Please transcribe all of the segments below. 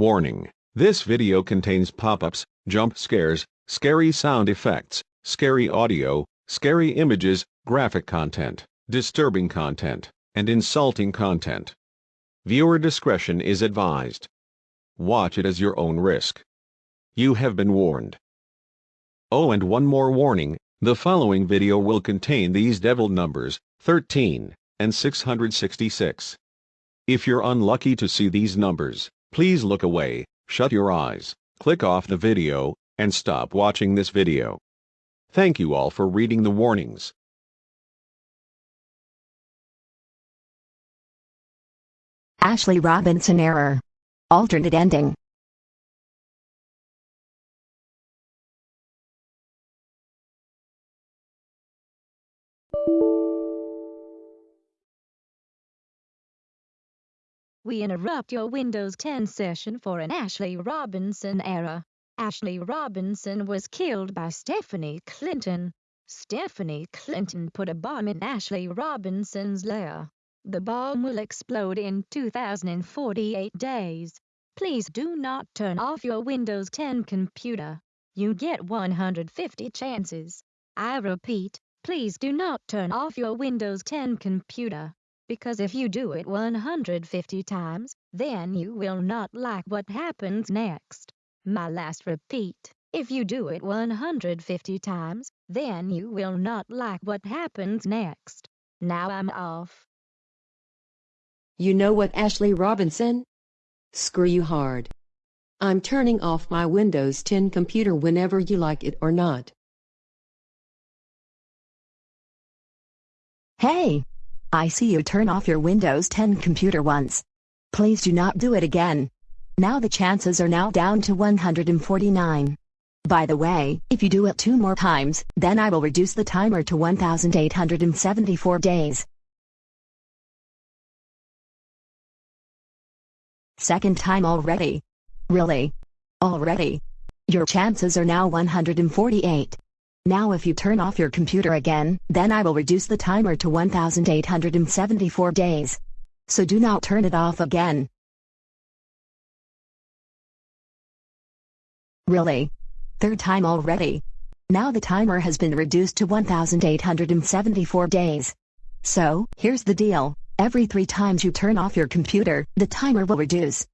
Warning. This video contains pop-ups, jump scares, scary sound effects, scary audio, scary images, graphic content, disturbing content, and insulting content. Viewer discretion is advised. Watch it as your own risk. You have been warned. Oh and one more warning, the following video will contain these devil numbers, 13 and 666. If you're unlucky to see these numbers, please look away, shut your eyes, click off the video, and stop watching this video. Thank you all for reading the warnings. Ashley Robinson error. Alternate ending. We interrupt your Windows 10 session for an Ashley Robinson error. Ashley Robinson was killed by Stephanie Clinton. Stephanie Clinton put a bomb in Ashley Robinson's lair. The bomb will explode in 2048 days. Please do not turn off your Windows 10 computer. You get 150 chances. I repeat, please do not turn off your Windows 10 computer because if you do it 150 times, then you will not like what happens next. My last repeat, if you do it 150 times, then you will not like what happens next. Now I'm off. You know what, Ashley Robinson? Screw you hard. I'm turning off my Windows 10 computer whenever you like it or not. Hey! I see you turn off your Windows 10 computer once. Please do not do it again. Now the chances are now down to 149. By the way, if you do it two more times, then I will reduce the timer to 1874 days. Second time already. Really? Already? Your chances are now 148. Now if you turn off your computer again, then I will reduce the timer to 1874 days. So do not turn it off again. Really? Third time already? Now the timer has been reduced to 1874 days. So, here's the deal. Every three times you turn off your computer, the timer will reduce.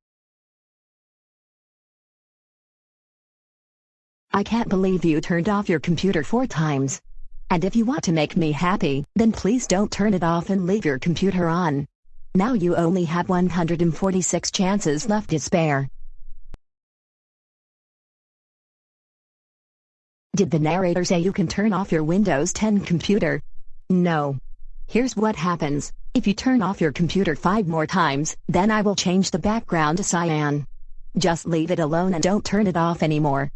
I can't believe you turned off your computer four times. And if you want to make me happy, then please don't turn it off and leave your computer on. Now you only have 146 chances left to spare. Did the narrator say you can turn off your Windows 10 computer? No. Here's what happens. If you turn off your computer five more times, then I will change the background to cyan. Just leave it alone and don't turn it off anymore.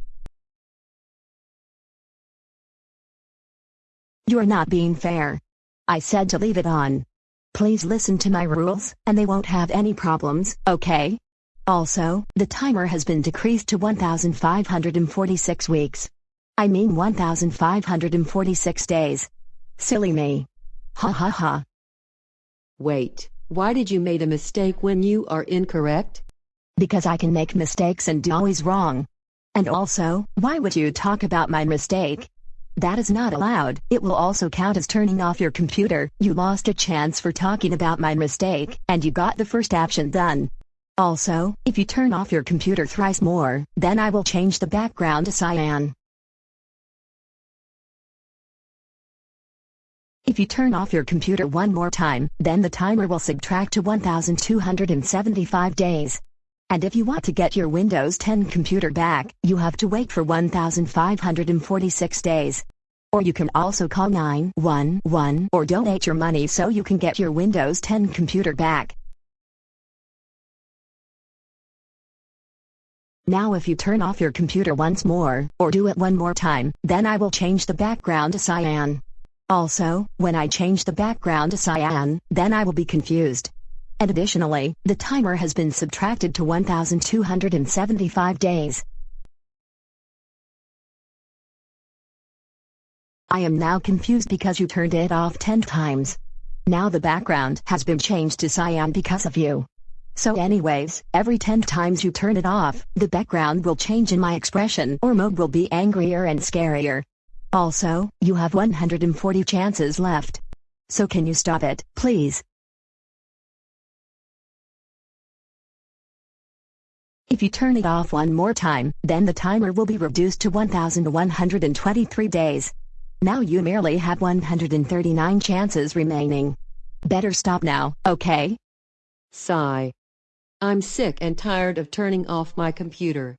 You're not being fair. I said to leave it on. Please listen to my rules, and they won't have any problems, okay? Also, the timer has been decreased to 1,546 weeks. I mean 1,546 days. Silly me. Ha ha ha. Wait, why did you made a mistake when you are incorrect? Because I can make mistakes and do always wrong. And also, why would you talk about my mistake? That is not allowed. It will also count as turning off your computer. You lost a chance for talking about my mistake, and you got the first action done. Also, if you turn off your computer thrice more, then I will change the background to cyan. If you turn off your computer one more time, then the timer will subtract to 1275 days. And if you want to get your Windows 10 computer back, you have to wait for 1,546 days. Or you can also call 911 or donate your money so you can get your Windows 10 computer back. Now if you turn off your computer once more, or do it one more time, then I will change the background to cyan. Also, when I change the background to cyan, then I will be confused. And additionally, the timer has been subtracted to 1,275 days. I am now confused because you turned it off 10 times. Now the background has been changed to cyan because of you. So anyways, every 10 times you turn it off, the background will change in my expression or mode will be angrier and scarier. Also, you have 140 chances left. So can you stop it, please? If you turn it off one more time, then the timer will be reduced to 1123 days. Now you merely have 139 chances remaining. Better stop now, okay? Sigh. I'm sick and tired of turning off my computer.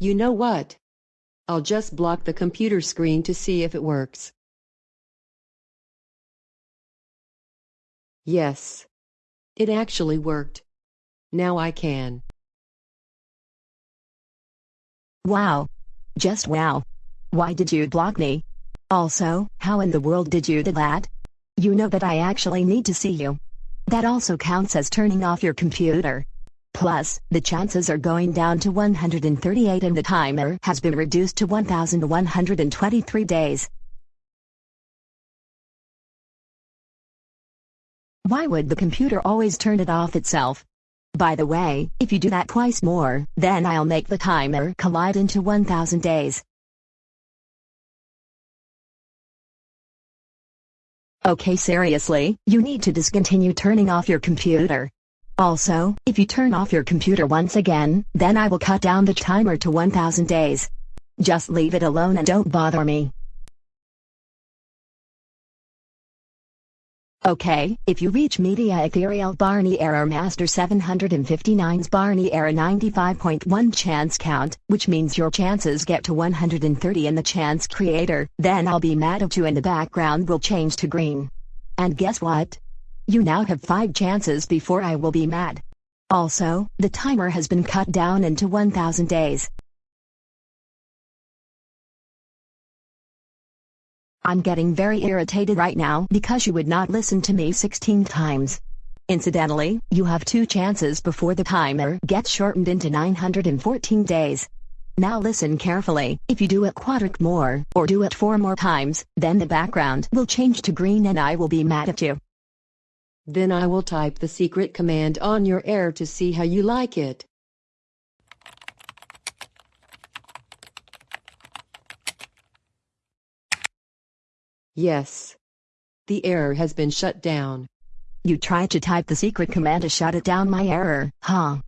You know what? I'll just block the computer screen to see if it works. Yes. It actually worked. Now I can. Wow. Just wow. Why did you block me? Also, how in the world did you do that? You know that I actually need to see you. That also counts as turning off your computer. Plus, the chances are going down to 138 and the timer has been reduced to 1123 days. Why would the computer always turn it off itself? By the way, if you do that twice more, then I'll make the timer collide into 1000 days. Okay seriously, you need to discontinue turning off your computer. Also, if you turn off your computer once again, then I will cut down the timer to 1000 days. Just leave it alone and don't bother me. Okay, if you reach Media Ethereal Barney Error Master 759's Barney Error 95.1 chance count, which means your chances get to 130 in the chance creator, then I'll be mad at you and the background will change to green. And guess what? You now have 5 chances before I will be mad. Also, the timer has been cut down into 1000 days. I'm getting very irritated right now because you would not listen to me 16 times. Incidentally, you have two chances before the timer gets shortened into 914 days. Now listen carefully, if you do it quadric more, or do it four more times, then the background will change to green and I will be mad at you. Then I will type the secret command on your air to see how you like it. Yes. The error has been shut down. You tried to type the secret command to shut it down my error, huh?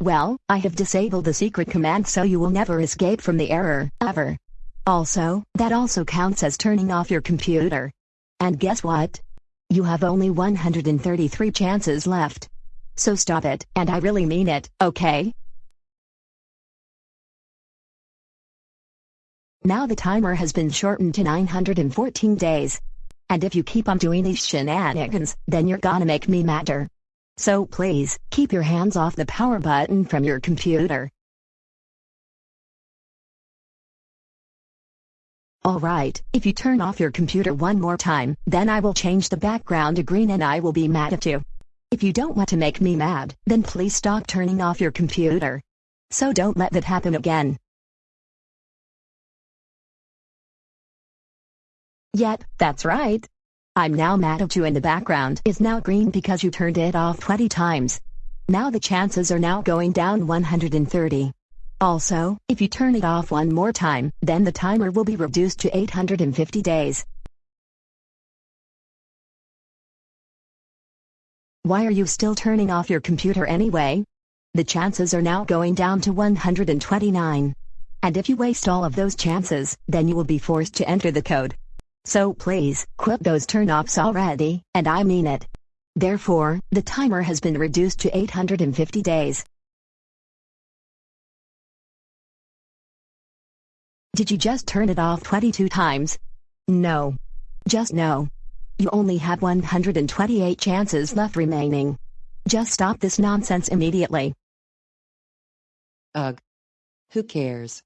Well, I have disabled the secret command so you will never escape from the error, ever. Also, that also counts as turning off your computer. And guess what? You have only 133 chances left. So stop it, and I really mean it, okay? Now the timer has been shortened to 914 days. And if you keep on doing these shenanigans, then you're gonna make me madder. So please, keep your hands off the power button from your computer. Alright, if you turn off your computer one more time, then I will change the background to green and I will be mad at you. If you don't want to make me mad, then please stop turning off your computer. So don't let that happen again. Yet, that's right. I'm now mad at you and the background is now green because you turned it off 20 times. Now the chances are now going down 130. Also, if you turn it off one more time, then the timer will be reduced to 850 days. Why are you still turning off your computer anyway? The chances are now going down to 129. And if you waste all of those chances, then you will be forced to enter the code. So please, quit those turn-offs already, and I mean it. Therefore, the timer has been reduced to 850 days. Did you just turn it off 22 times? No. Just no. You only have 128 chances left remaining. Just stop this nonsense immediately. Ugh. Who cares?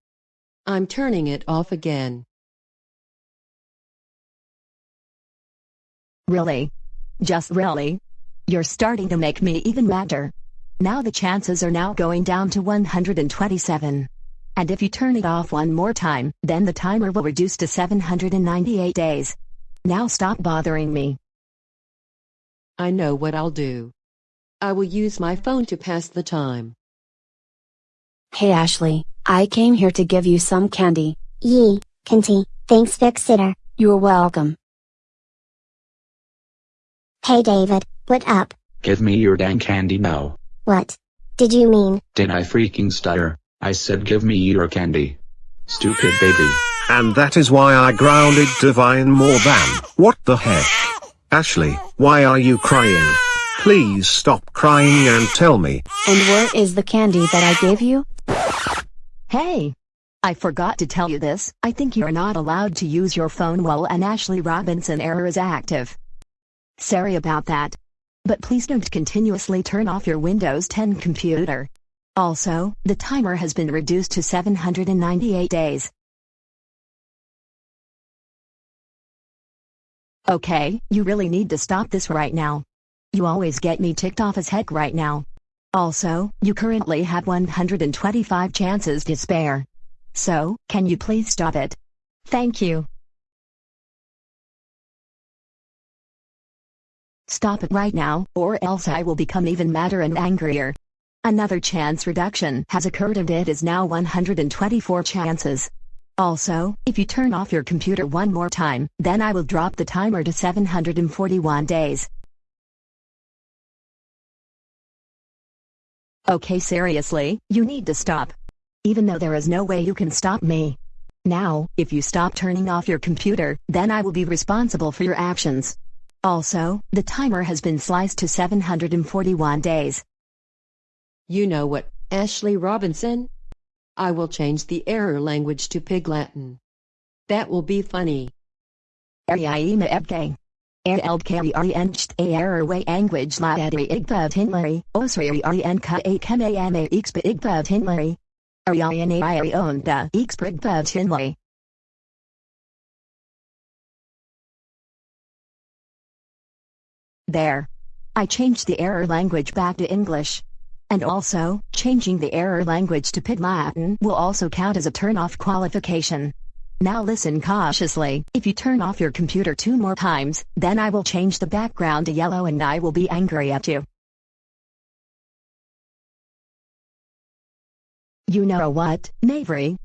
I'm turning it off again. Really? Just really? You're starting to make me even madder. Now the chances are now going down to 127. And if you turn it off one more time, then the timer will reduce to 798 days. Now stop bothering me. I know what I'll do. I will use my phone to pass the time. Hey Ashley, I came here to give you some candy. Yee, Kinty, thanks Fix Sitter. You're welcome. Hey David, what up? Give me your dang candy now. What? Did you mean? Did I freaking stutter? I said give me your candy. Stupid baby. And that is why I grounded Divine more than. What the heck? Ashley, why are you crying? Please stop crying and tell me. And where is the candy that I gave you? Hey! I forgot to tell you this, I think you're not allowed to use your phone while an Ashley Robinson error is active. Sorry about that. But please don't continuously turn off your Windows 10 computer. Also, the timer has been reduced to 798 days. Okay, you really need to stop this right now. You always get me ticked off as heck right now. Also, you currently have 125 chances to spare. So, can you please stop it? Thank you. Stop it right now, or else I will become even madder and angrier. Another chance reduction has occurred and it is now 124 chances. Also, if you turn off your computer one more time, then I will drop the timer to 741 days. Okay seriously, you need to stop. Even though there is no way you can stop me. Now, if you stop turning off your computer, then I will be responsible for your actions. Also, the timer has been sliced to 741 days. You know what, Ashley Robinson? I will change the error language to Pig Latin. That will be funny. Ariaima ebke. Eldkari ariencht a error language la edri igbav hinlari, osri arienka a kemayame expa igbav hinlari. Ariane iri onda expa igbav hinlari. There. I changed the error language back to English. And also, changing the error language to Pig Latin will also count as a turn-off qualification. Now listen cautiously, if you turn off your computer two more times, then I will change the background to yellow and I will be angry at you. You know what, Mavery?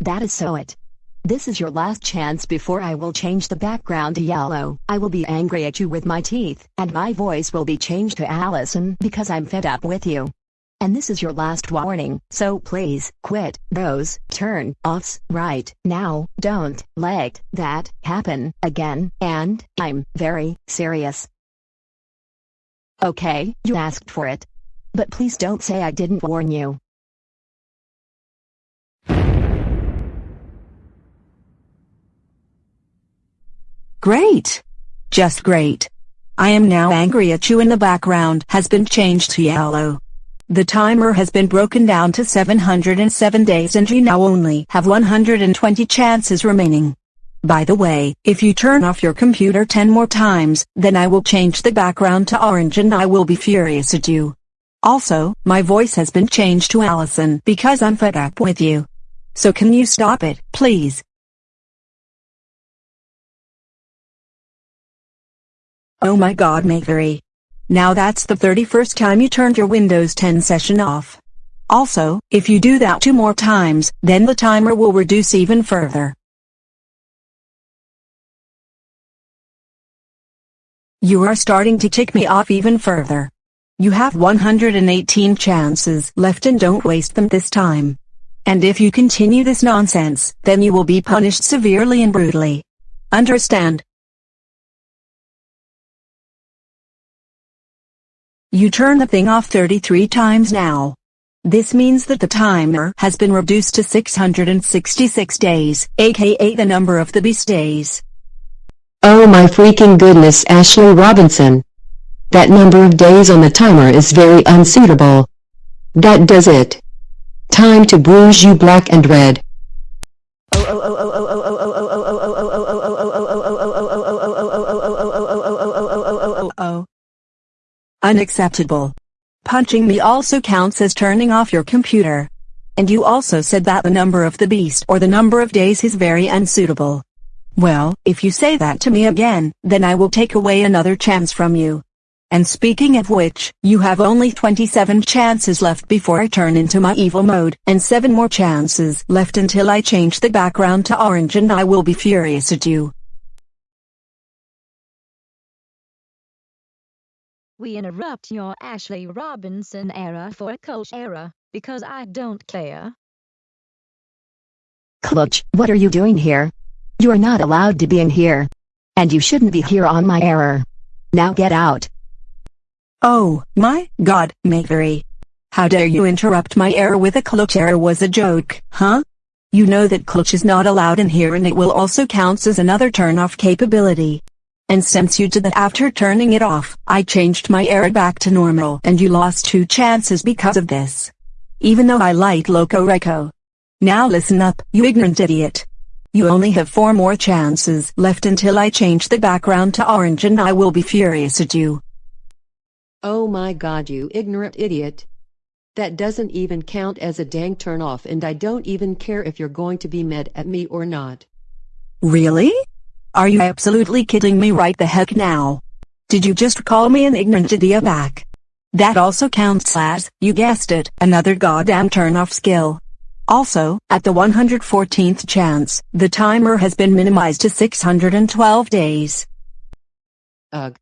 That is so it. This is your last chance before I will change the background to yellow. I will be angry at you with my teeth, and my voice will be changed to Allison because I'm fed up with you. And this is your last warning, so please, quit those turn offs right now. Don't let that happen again, and I'm very serious. Okay, you asked for it. But please don't say I didn't warn you. Great. Just great. I am now angry at you and the background has been changed to yellow. The timer has been broken down to 707 days and you now only have 120 chances remaining. By the way, if you turn off your computer 10 more times, then I will change the background to orange and I will be furious at you. Also, my voice has been changed to Allison because I'm fed up with you. So can you stop it, please? Oh my god Makery. Now that's the 31st time you turned your Windows 10 session off. Also, if you do that two more times, then the timer will reduce even further. You are starting to tick me off even further. You have 118 chances left and don't waste them this time. And if you continue this nonsense, then you will be punished severely and brutally. Understand? You turn the thing off 33 times now. This means that the timer has been reduced to 666 days, aka the number of the beast days. Oh my freaking goodness Ashley Robinson. That number of days on the timer is very unsuitable. That does it. Time to bruise you black and red. Oh oh oh oh oh. Unacceptable. Punching me also counts as turning off your computer. And you also said that the number of the beast or the number of days is very unsuitable. Well, if you say that to me again, then I will take away another chance from you. And speaking of which, you have only 27 chances left before I turn into my evil mode, and 7 more chances left until I change the background to orange and I will be furious at you. We interrupt your Ashley Robinson era for a coach era, because I don't care. Clutch, what are you doing here? You are not allowed to be in here. And you shouldn't be here on my error. Now get out. Oh, my god, Makery. How dare you interrupt my error with a clutch error was a joke, huh? You know that clutch is not allowed in here and it will also counts as another turn-off capability. And since you did that after turning it off, I changed my error back to normal and you lost two chances because of this. Even though I like Loco Reco. Now listen up, you ignorant idiot. You only have four more chances left until I change the background to orange and I will be furious at you. Oh my god you ignorant idiot. That doesn't even count as a dang turn off and I don't even care if you're going to be mad at me or not. Really? Are you absolutely kidding me right the heck now? Did you just call me an ignorant idiot back? That also counts as, you guessed it, another goddamn turn off skill. Also, at the 114th chance, the timer has been minimized to 612 days. Ugh.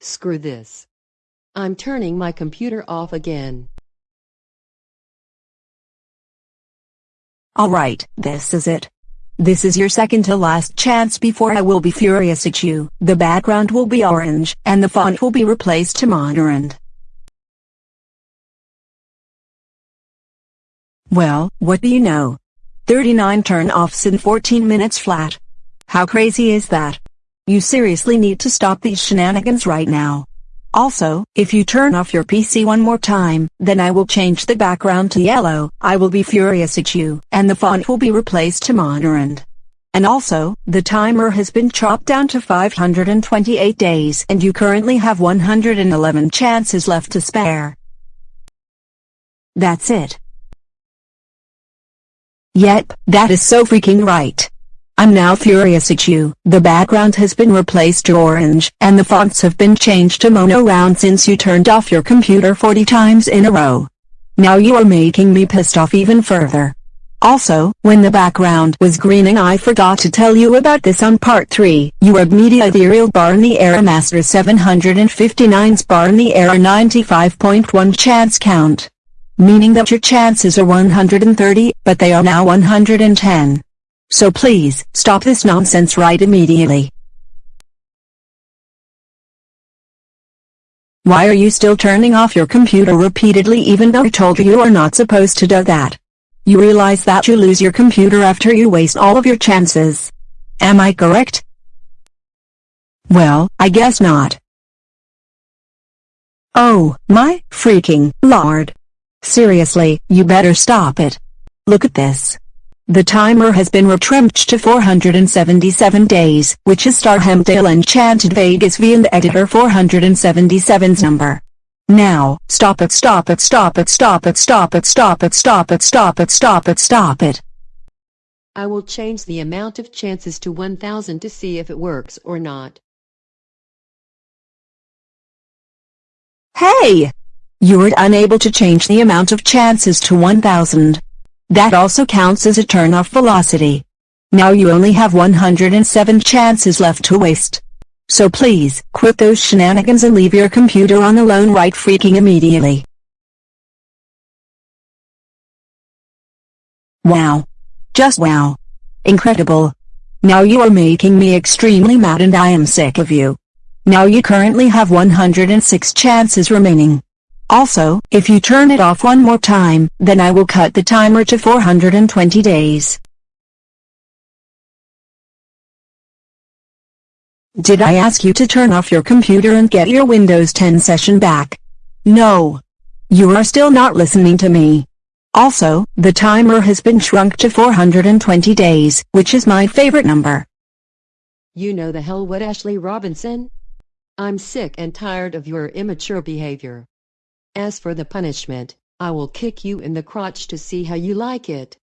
Screw this. I'm turning my computer off again. Alright, this is it. This is your second to last chance before I will be furious at you. The background will be orange, and the font will be replaced to Monterand. Well, what do you know? 39 turn-offs in 14 minutes flat. How crazy is that? You seriously need to stop these shenanigans right now. Also, if you turn off your PC one more time, then I will change the background to yellow, I will be furious at you, and the font will be replaced to Monorand. And also, the timer has been chopped down to 528 days and you currently have 111 chances left to spare. That's it. Yep, that is so freaking right. I'm now furious at you. The background has been replaced to orange, and the fonts have been changed to mono round since you turned off your computer 40 times in a row. Now you are making me pissed off even further. Also, when the background was green and I forgot to tell you about this on part 3, you are media ethereal Barney Error master 759's Barney Error 95.1 chance count. Meaning that your chances are 130, but they are now 110. So please, stop this nonsense right immediately. Why are you still turning off your computer repeatedly even though I told you you are not supposed to do that? You realize that you lose your computer after you waste all of your chances. Am I correct? Well, I guess not. Oh, my freaking lord. Seriously, you better stop it. Look at this. The timer has been retrenched to 477 days, which is Starhamdale Enchanted Vegas V and the editor 477's number. Now, stop it stop it stop it stop it stop it stop it stop it stop it stop it stop it. I will change the amount of chances to 1000 to see if it works or not. Hey! You were unable to change the amount of chances to 1000. That also counts as a turn-off velocity. Now you only have 107 chances left to waste. So please, quit those shenanigans and leave your computer on alone right freaking immediately. Wow. Just wow. Incredible. Now you are making me extremely mad and I am sick of you. Now you currently have 106 chances remaining. Also, if you turn it off one more time, then I will cut the timer to 420 days. Did I ask you to turn off your computer and get your Windows 10 session back? No. You are still not listening to me. Also, the timer has been shrunk to 420 days, which is my favorite number. You know the hell what Ashley Robinson? I'm sick and tired of your immature behavior. As for the punishment, I will kick you in the crotch to see how you like it.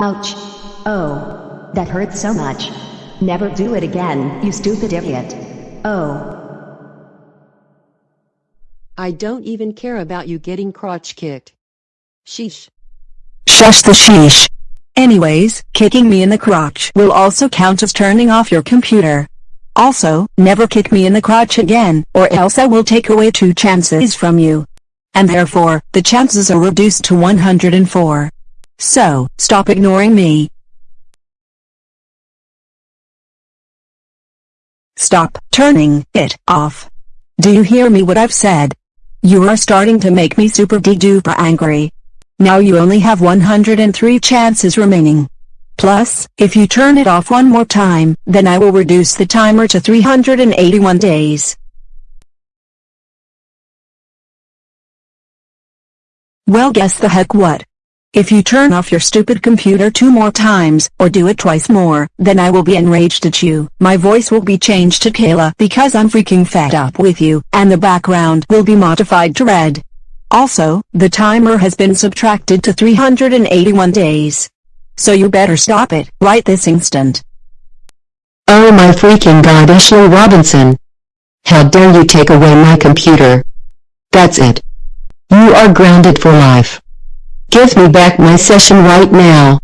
Ouch. Oh. That hurts so much. Never do it again, you stupid idiot. Oh. I don't even care about you getting crotch kicked. Sheesh. Shush the sheesh. Anyways, kicking me in the crotch will also count as turning off your computer. Also, never kick me in the crotch again, or else I will take away two chances from you. And therefore, the chances are reduced to 104. So, stop ignoring me. Stop turning it off. Do you hear me what I've said? You are starting to make me super de duper angry. Now you only have 103 chances remaining. Plus, if you turn it off one more time, then I will reduce the timer to 381 days. Well guess the heck what? If you turn off your stupid computer two more times, or do it twice more, then I will be enraged at you. My voice will be changed to Kayla because I'm freaking fed up with you, and the background will be modified to red. Also, the timer has been subtracted to 381 days. So you better stop it, right this instant. Oh my freaking god Ashley Robinson. How dare you take away my computer. That's it. You are grounded for life. Give me back my session right now.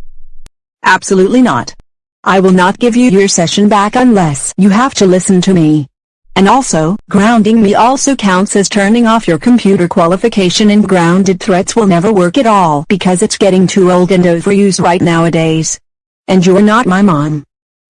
Absolutely not. I will not give you your session back unless you have to listen to me. And also, grounding me also counts as turning off your computer qualification and grounded threats will never work at all because it's getting too old and overused right nowadays. And you're not my mom.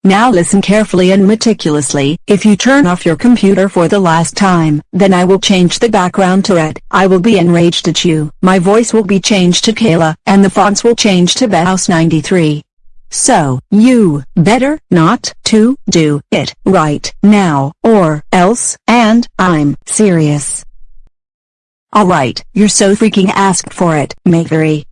Now listen carefully and meticulously, if you turn off your computer for the last time, then I will change the background to red. I will be enraged at you. My voice will be changed to Kayla, and the fonts will change to Bauhaus 93. So, you better not to do it right now, or else, and I'm serious. Alright, you're so freaking asked for it, Makery.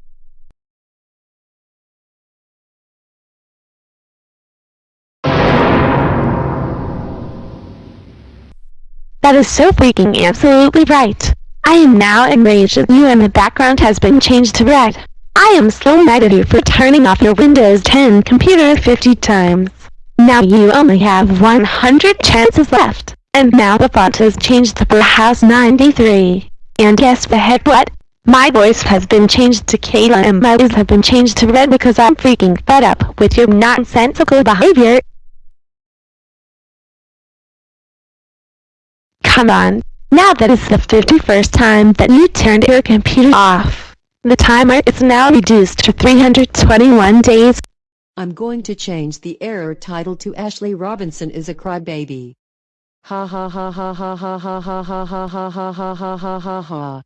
That is so freaking absolutely right. I am now enraged at you and the background has been changed to red. I am so mad at you for turning off your Windows 10 computer 50 times. Now you only have 100 chances left, and now the font has changed to Bauhaus 93. And guess the heck what? My voice has been changed to Kayla and my eyes have been changed to red because I'm freaking fed up with your nonsensical behavior. Come on. Now that is the 51st time that you turned your computer off. The timer is now reduced to 321 days. I'm going to change the error title to Ashley Robinson is a crybaby. Ha ha ha ha ha ha ha ha ha ha ha ha ha ha ha ha ha.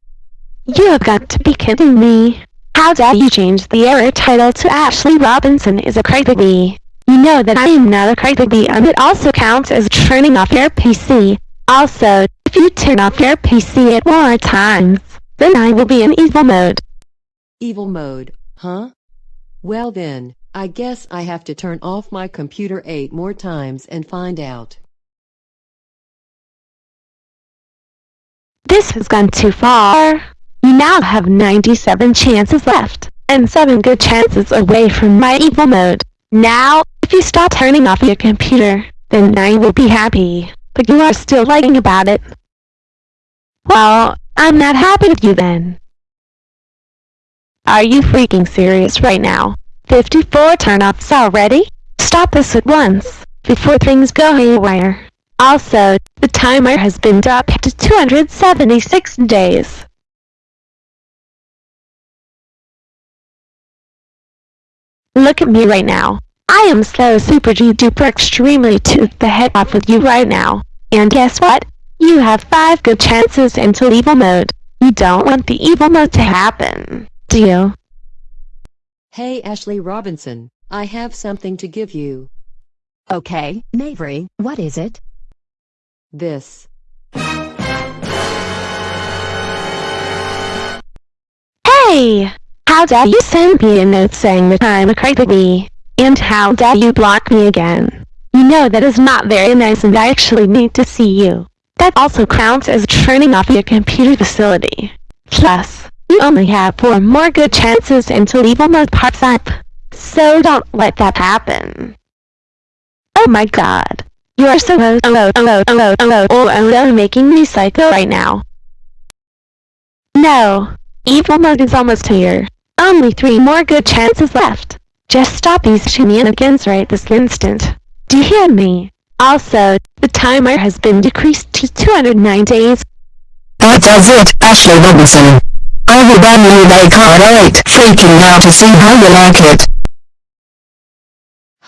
You have got to be kidding me. How dare you change the error title to Ashley Robinson is a crybaby. You know that I am not a crybaby and it also counts as turning off your PC. Also, if you turn off your PC at more times, then I will be in evil mode. Evil mode, huh? Well then, I guess I have to turn off my computer eight more times and find out. This has gone too far. You now have 97 chances left, and 7 good chances away from my evil mode. Now, if you stop turning off your computer, then I will be happy but you are still lying about it. Well, I'm not happy with you then. Are you freaking serious right now? 54 turn-offs already? Stop this at once, before things go haywire. Also, the timer has been dropped to 276 days. Look at me right now. I am so super duper extremely to the head off with you right now. And guess what? You have 5 good chances into evil mode. You don't want the evil mode to happen, do? Hey Ashley Robinson, I have something to give you. Okay, Mavery, what is it? This. Hey! How dare you send me a note saying that I'm a crybaby? And how dare you block me again? You know that is not very nice and I actually need to see you. That also counts as turning off your computer facility. Plus, you only have four more good chances until evil mode pops up. So don't let that happen. Oh my god. You are so oh oh oh oh oh oh oh oh oh making me psycho right now. No. Evil mode is almost here. Only three more good chances left. Just stop these shenanigans right this instant. Do you hear me? Also, the timer has been decreased to 209 days. That does it, Ashley Robinson. I will ban you like alright, freaking out to see how you like it.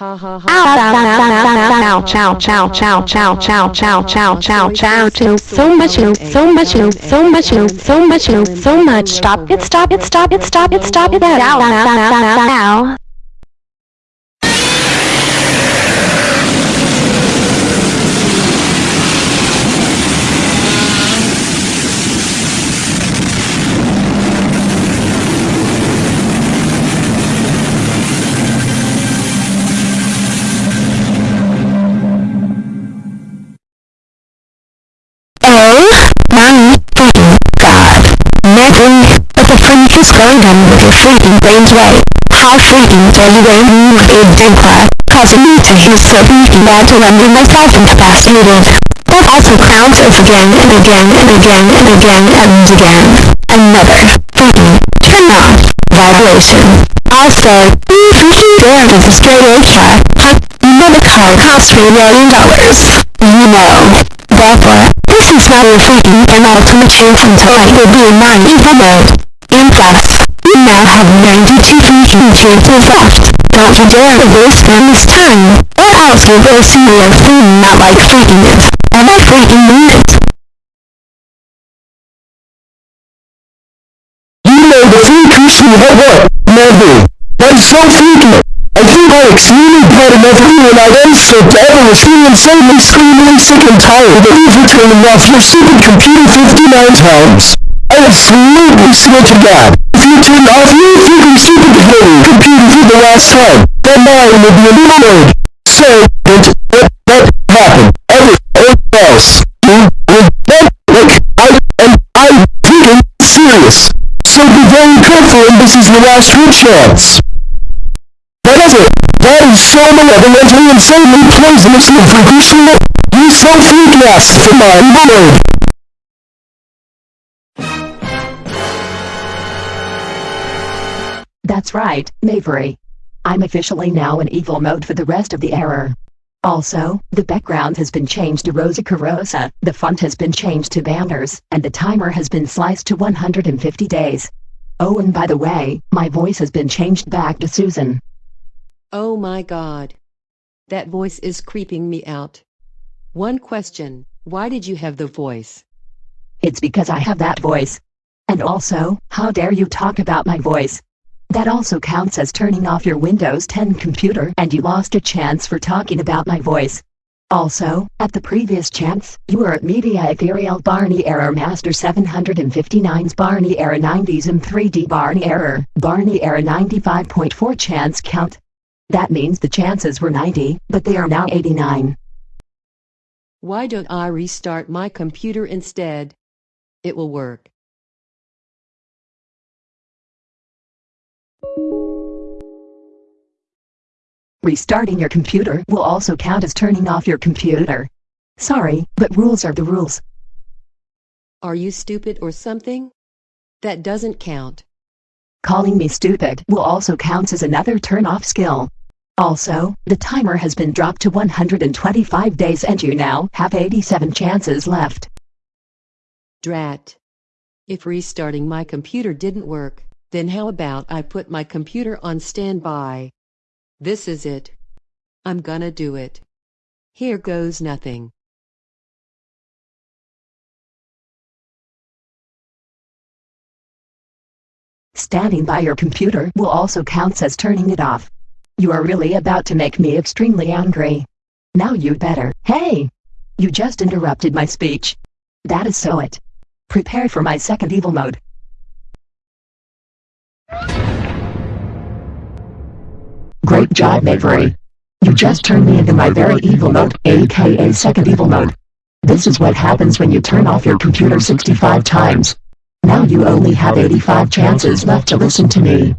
Ow, ow, ow, ow, ow, chow, chow, chow, chow, chow, chow, chow, chow, chow, chow, so much, so much, so much, so much, so much, stop it, stop it, stop it, stop it, stop it, ow, Neville, what the freak is going on with your freaking brains right? How freaking dare you wear with a Denkla, causing me to use so freaking bad to render myself incapacitated. That also counts as again and again and again and again and again. Another freaking turn off vibration. Also, you freaking dare to destroy a cat, huh? You know the car costs three million dollars. You know. Therefore, this is your freaking penultimate chance until I will be in my evil mode. And plus, you now have 92 freaking chances left. Don't you dare waste them this time, or else you will see your thing not like freaking it. And I freaking mean it. You know the freaking shit at work, never. That's so freaking. Extremely proud enough you and I am so ever was feeling insanely screaming sick and tired of you for turning off your stupid computer 59 times. I absolutely swear to God, if you turn off your freaking stupid fucking computer for the last time, then mine will be eliminated. So, don't let that happen. Everyone else, you will not like, I am, I'm freaking serious. So be very careful and this is your last chance. That is it. That is so malevolently insanely poisonously freakishly. You so freak asked for my word. That's right, Mavery. I'm officially now in evil mode for the rest of the error. Also, the background has been changed to Rosa Carosa, the font has been changed to banners, and the timer has been sliced to 150 days. Oh and by the way, my voice has been changed back to Susan. Oh my god. That voice is creeping me out. One question, why did you have the voice? It's because I have that voice. And also, how dare you talk about my voice? That also counts as turning off your Windows 10 computer and you lost a chance for talking about my voice. Also, at the previous chance, you were at Media Ethereal Barney Error Master 759's Barney Error 90s and 3D Barney Error, Barney Error 95.4 chance count. That means the chances were 90, but they are now 89. Why don't I restart my computer instead? It will work. Restarting your computer will also count as turning off your computer. Sorry, but rules are the rules. Are you stupid or something? That doesn't count. Calling me stupid will also count as another turn-off skill. Also, the timer has been dropped to 125 days and you now have 87 chances left. Drat. If restarting my computer didn't work, then how about I put my computer on standby? This is it. I'm gonna do it. Here goes nothing. Standing by your computer will also count as turning it off. You are really about to make me extremely angry. Now you'd better. Hey! You just interrupted my speech. That is so it. Prepare for my second evil mode. Great job, Mavery. You just turned me into my very evil mode, aka second evil mode. This is what happens when you turn off your computer 65 times. Now you only have 85 chances left to listen to me.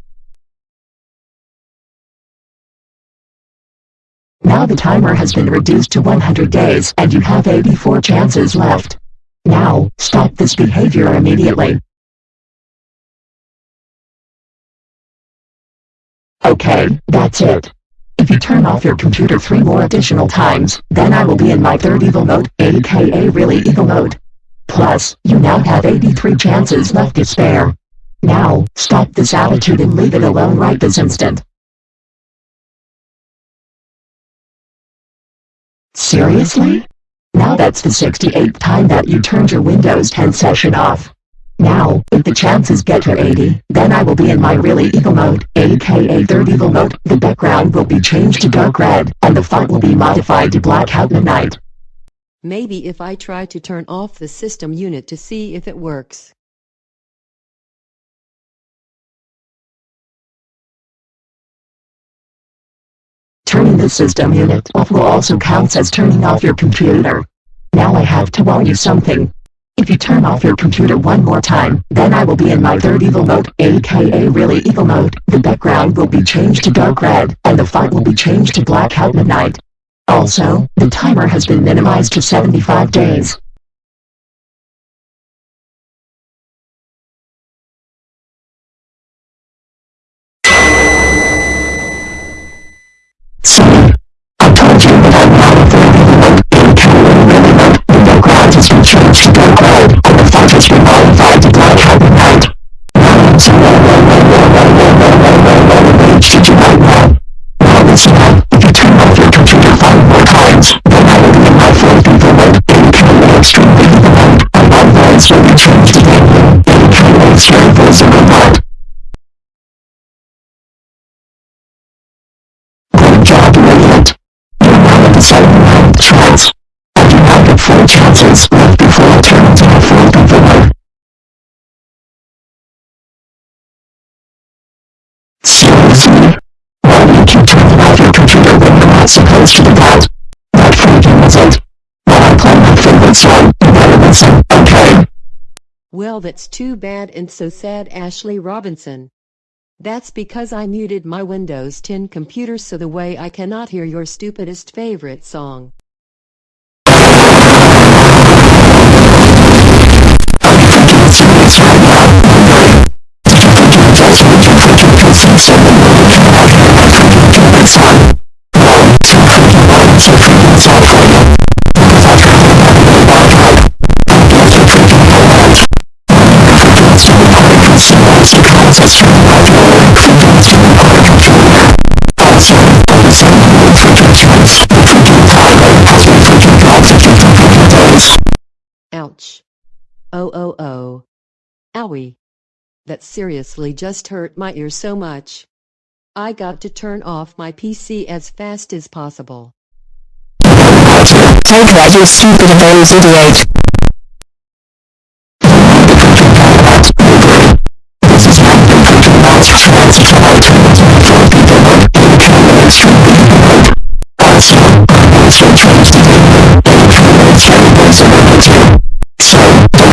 Now the timer has been reduced to 100 days and you have 84 chances left. Now, stop this behavior immediately. Okay, that's it. If you turn off your computer three more additional times, then I will be in my third evil mode, aka really evil mode. Plus, you now have 83 chances left to spare. Now, stop this attitude and leave it alone right this instant. Seriously? Now that's the 68th time that you turned your Windows 10 session off. Now, if the chances get to 80, then I will be in my really evil mode, aka third evil mode, the background will be changed to dark red, and the font will be modified to blackout midnight. Maybe if I try to turn off the system unit to see if it works. Turning the system unit off will also count as turning off your computer. Now I have to warn you something. If you turn off your computer one more time, then I will be in my third evil mode, aka really evil mode. The background will be changed to dark red, and the font will be changed to blackout midnight. Also, the timer has been minimized to 75 days. Well that's too bad and so sad Ashley Robinson. That's because I muted my Windows 10 computer so the way I cannot hear your stupidest favorite song. Ouch. Oh oh oh. Owie. That seriously just hurt my ear so much. I got to turn off my PC as fast as possible. Take that, you stupid Bose idiot. So,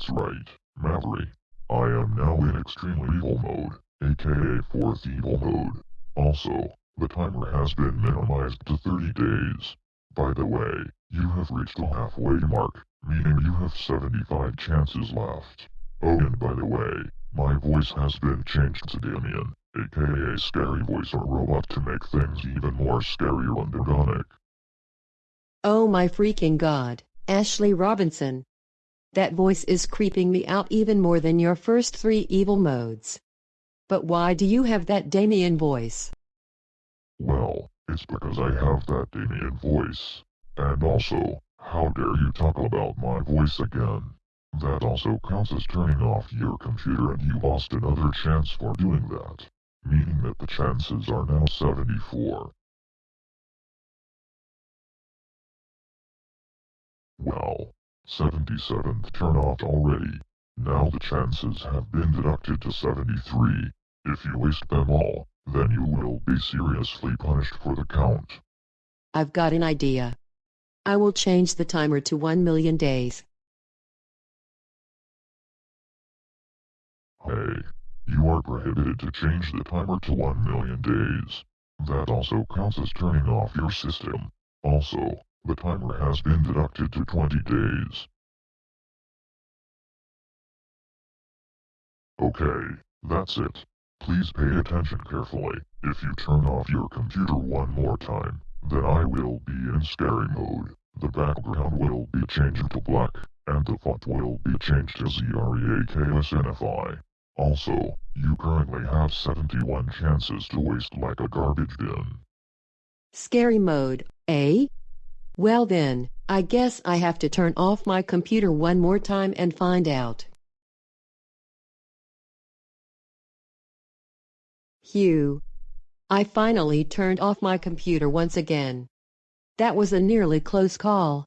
that's right, Maverick. I am now in extremely evil mode, aka fourth evil mode. Also, the timer has been minimized to 30 days. By the way, you have reached the halfway mark, meaning you have 75 chances left. Oh and by the way, my voice has been changed to Damien, aka Scary Voice or Robot to make things even more scary and organic. Oh my freaking god, Ashley Robinson. That voice is creeping me out even more than your first three evil modes. But why do you have that Damien voice? Well, it's because I have that Damien voice. And also, how dare you talk about my voice again? That also counts as turning off your computer and you lost another chance for doing that. Meaning that the chances are now 74. Well, 77th turn off already. Now the chances have been deducted to 73. If you waste them all, then you will be seriously punished for the count. I've got an idea. I will change the timer to 1 million days. Hey, you are prohibited to change the timer to 1 million days. That also counts as turning off your system. Also, the timer has been deducted to 20 days. Okay, that's it. Please pay attention carefully. If you turn off your computer one more time, then I will be in scary mode. The background will be changed to black, and the font will be changed to ZREAKSNFI. Also, you currently have 71 chances to waste like a garbage bin. Scary mode, eh? Well then, I guess I have to turn off my computer one more time and find out. Hugh. I finally turned off my computer once again. That was a nearly close call.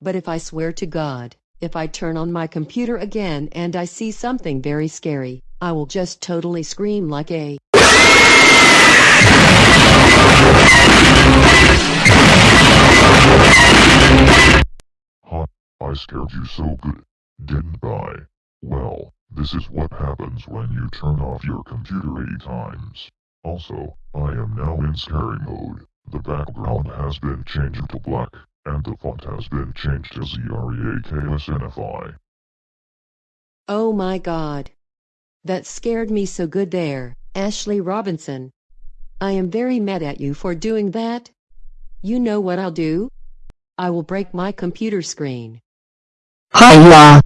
But if I swear to God, if I turn on my computer again and I see something very scary, I will just totally scream like a I scared you so good, didn't I? Well, this is what happens when you turn off your computer 80 times. Also, I am now in scary mode. The background has been changed to black, and the font has been changed to ZREAKSNFI. Oh my god. That scared me so good there, Ashley Robinson. I am very mad at you for doing that. You know what I'll do? I will break my computer screen. Hiya!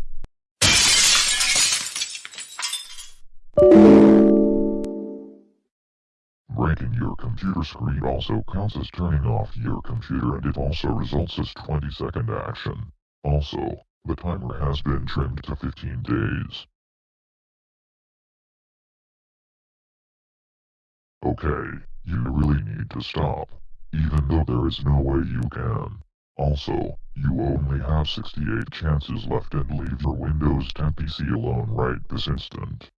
Breaking your computer screen also counts as turning off your computer and it also results as 20 second action. Also, the timer has been trimmed to 15 days. Okay, you really need to stop. Even though there is no way you can. Also, you only have 68 chances left and leave your Windows 10 PC alone right this instant.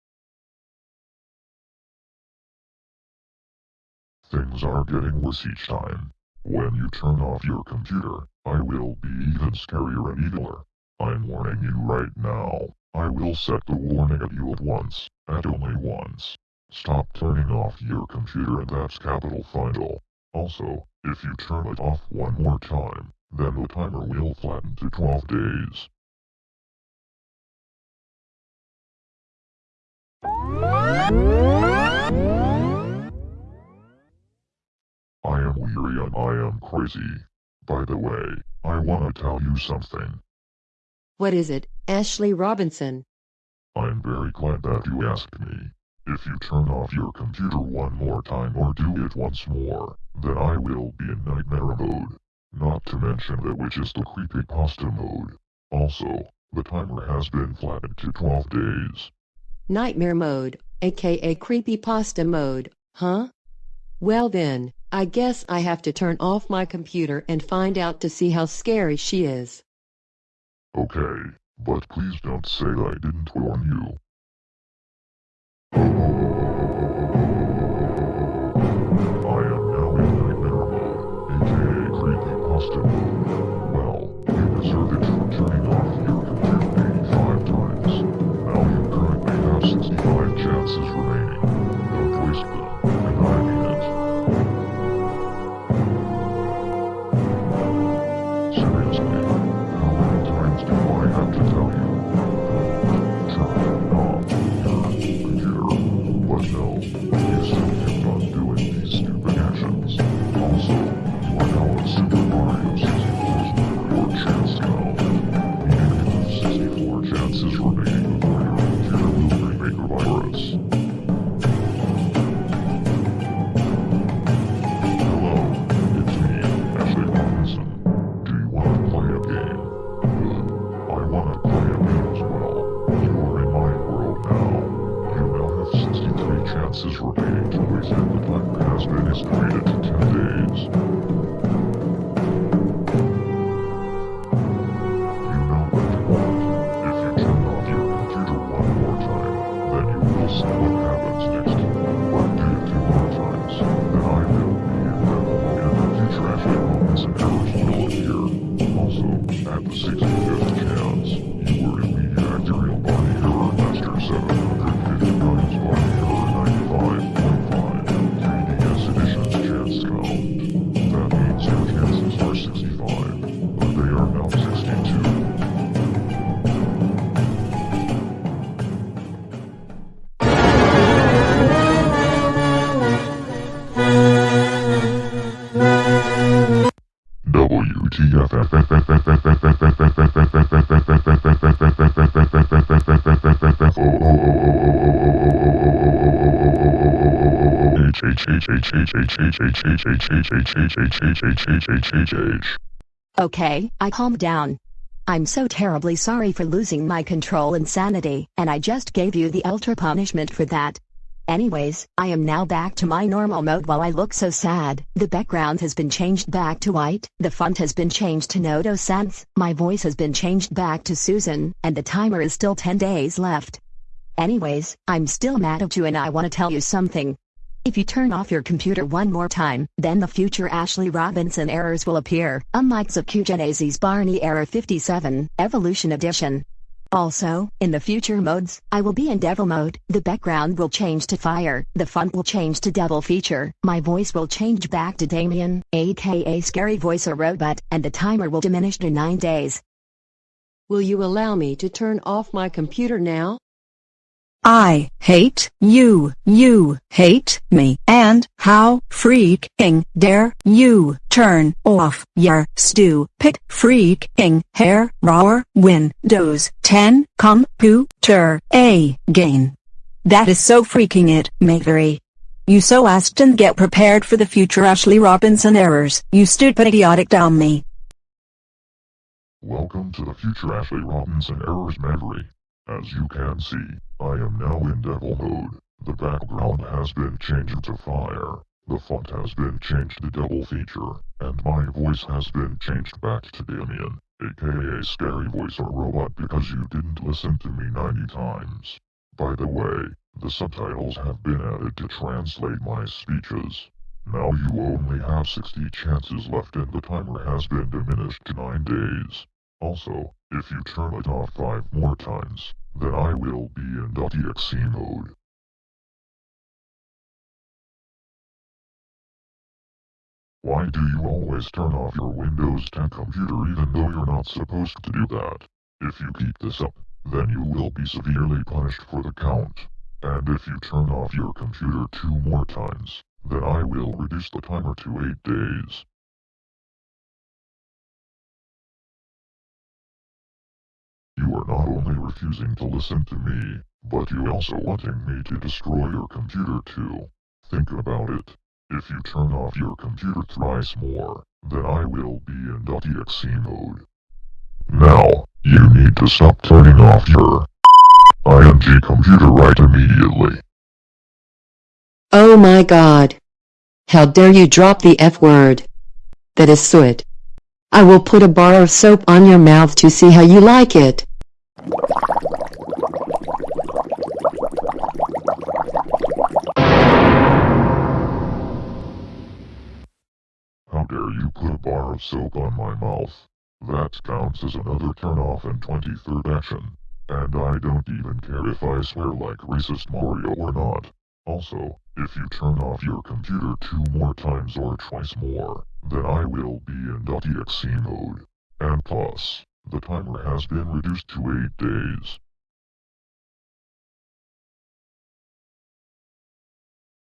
Things are getting worse each time. When you turn off your computer, I will be even scarier and eviler. I'm warning you right now. I will set the warning at you at once, at only once. Stop turning off your computer and that's capital final. Also, if you turn it off one more time, then the timer will flatten to 12 days. I am weary and I am crazy. By the way, I wanna tell you something. What is it, Ashley Robinson? I'm very glad that you asked me. If you turn off your computer one more time or do it once more, then I will be in nightmare mode. Not to mention that which is the creepypasta mode. Also, the timer has been flattened to 12 days. Nightmare mode, aka creepypasta mode, huh? Well then, I guess I have to turn off my computer and find out to see how scary she is. Okay, but please don't say I didn't warn you. I Okay, I calmed down. I'm so terribly sorry for losing my control and sanity, and I just gave you the ultra punishment for that. Anyways, I am now back to my normal mode while I look so sad. The background has been changed back to white, the font has been changed to Noto Sans, my voice has been changed back to Susan, and the timer is still 10 days left. Anyways, I'm still mad at you and I want to tell you something. If you turn off your computer one more time, then the future Ashley Robinson errors will appear, unlike Zakugenese's Barney Error 57, Evolution Edition. Also, in the future modes, I will be in devil mode, the background will change to fire, the font will change to devil feature, my voice will change back to Damien, aka Scary Voice or Robot, and the timer will diminish to 9 days. Will you allow me to turn off my computer now? I hate you, you hate me, and how freaking dare you turn off your stupid freaking hair raw Windows 10 computer again. That is so freaking it, Mavery. You so asked and get prepared for the future Ashley Robinson errors, you stupid idiotic dummy. Welcome to the future Ashley Robinson Errors Memory. As you can see, I am now in devil mode. The background has been changed to fire. The font has been changed to devil feature, and my voice has been changed back to Damien, aka Scary Voice or Robot because you didn't listen to me 90 times. By the way, the subtitles have been added to translate my speeches. Now you only have 60 chances left and the timer has been diminished to 9 days. Also, if you turn it off 5 more times, then I will be in .exe mode. Why do you always turn off your Windows 10 computer even though you're not supposed to do that? If you keep this up, then you will be severely punished for the count. And if you turn off your computer two more times, then I will reduce the timer to 8 days. You are not only refusing to listen to me, but you also wanting me to destroy your computer too. Think about it. If you turn off your computer thrice more, then I will be in .exe mode. Now, you need to stop turning off your ING computer right immediately. Oh my god. How dare you drop the F word. That is soot. I will put a bar of soap on your mouth to see how you like it. How dare you put a bar of soap on my mouth? That counts as another turn off and 23rd action. And I don't even care if I swear like racist Mario or not. Also, if you turn off your computer two more times or twice more, then I will be in .exe mode. And plus, the timer has been reduced to 8 days.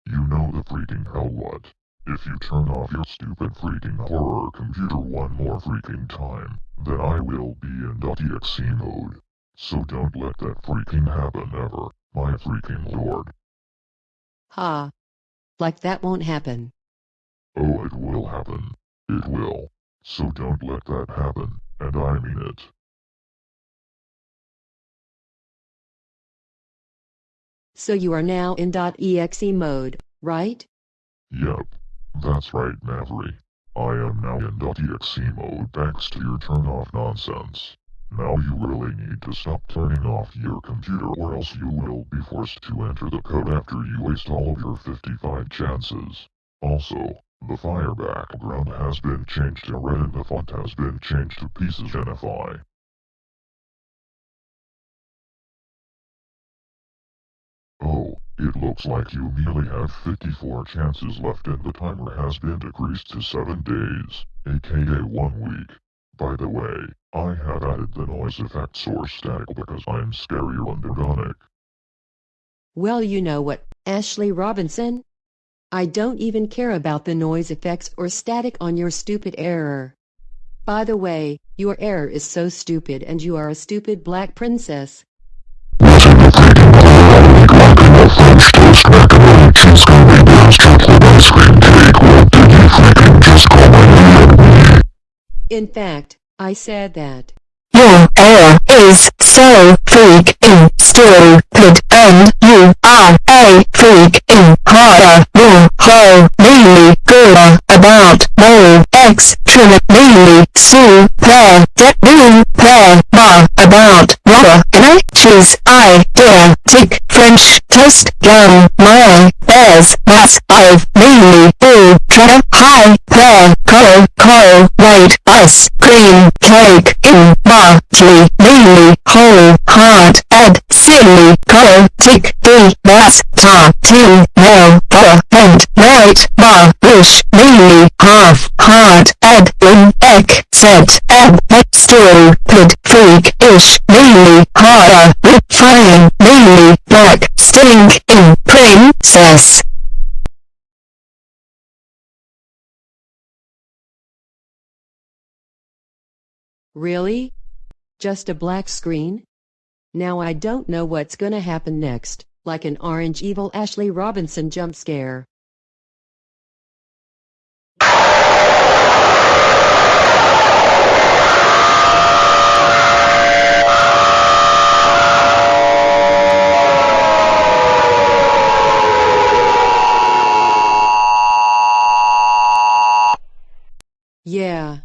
You know the freaking hell what. If you turn off your stupid freaking horror computer one more freaking time, then I will be in .exe mode. So don't let that freaking happen ever, my freaking lord. Ha. Like that won't happen. Oh, it will happen. It will. So don't let that happen, and I mean it. So you are now in .exe mode, right? Yep. That's right, Maverick. I am now in .exe mode thanks to your turn off nonsense. Now you really need to stop turning off your computer or else you will be forced to enter the code after you waste all of your 55 chances. Also, the fire background has been changed to red and the font has been changed to pieces NFI. Oh, it looks like you merely have 54 chances left and the timer has been decreased to 7 days, aka 1 week. By the way, I have added the noise effect source static because I'm scary and organic. Well you know what, Ashley Robinson? I don't even care about the noise effects or static on your stupid error. By the way, your error is so stupid and you are a stupid black princess. In fact, I said that. Your error is so freaking stupid and you are a freaking horror. You're really good about no extremely super duper about rubber and I choose I dare tick French toast gum my bears mass I've mainly you try hi there call call white ice cream cake in Bartley Lily whole heart and silly color, tick the bass ta tin the and right bar wish Lily half heart and in egg set and story pid freak ish Lily horror refine Lily black stink in princess Really? Just a black screen? Now I don't know what's gonna happen next, like an orange evil Ashley Robinson jump scare. Yeah.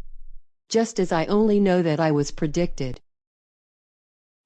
Just as I only know that I was predicted.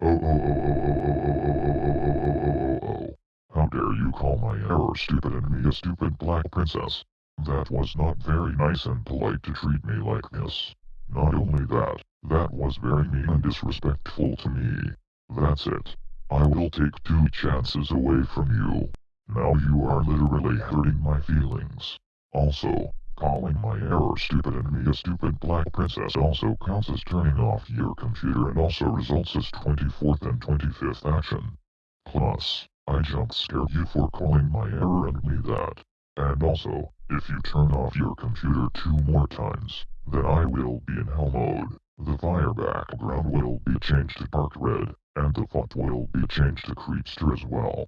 Oh, oh, oh, oh, oh, oh, oh, oh, oh, oh, oh, oh. How dare you call my error stupid and me a stupid black princess? That was not very nice and polite to treat me like this. Not only that, that was very mean and disrespectful to me. That's it. I will take two chances away from you. Now you are literally hurting my feelings. Also, calling my error stupid and me a stupid black princess also counts as turning off your computer and also results as 24th and 25th action. Plus, I jump scare you for calling my error and me that. And also, if you turn off your computer two more times, then I will be in hell mode. The fire background will be changed to dark red, and the font will be changed to creepster as well.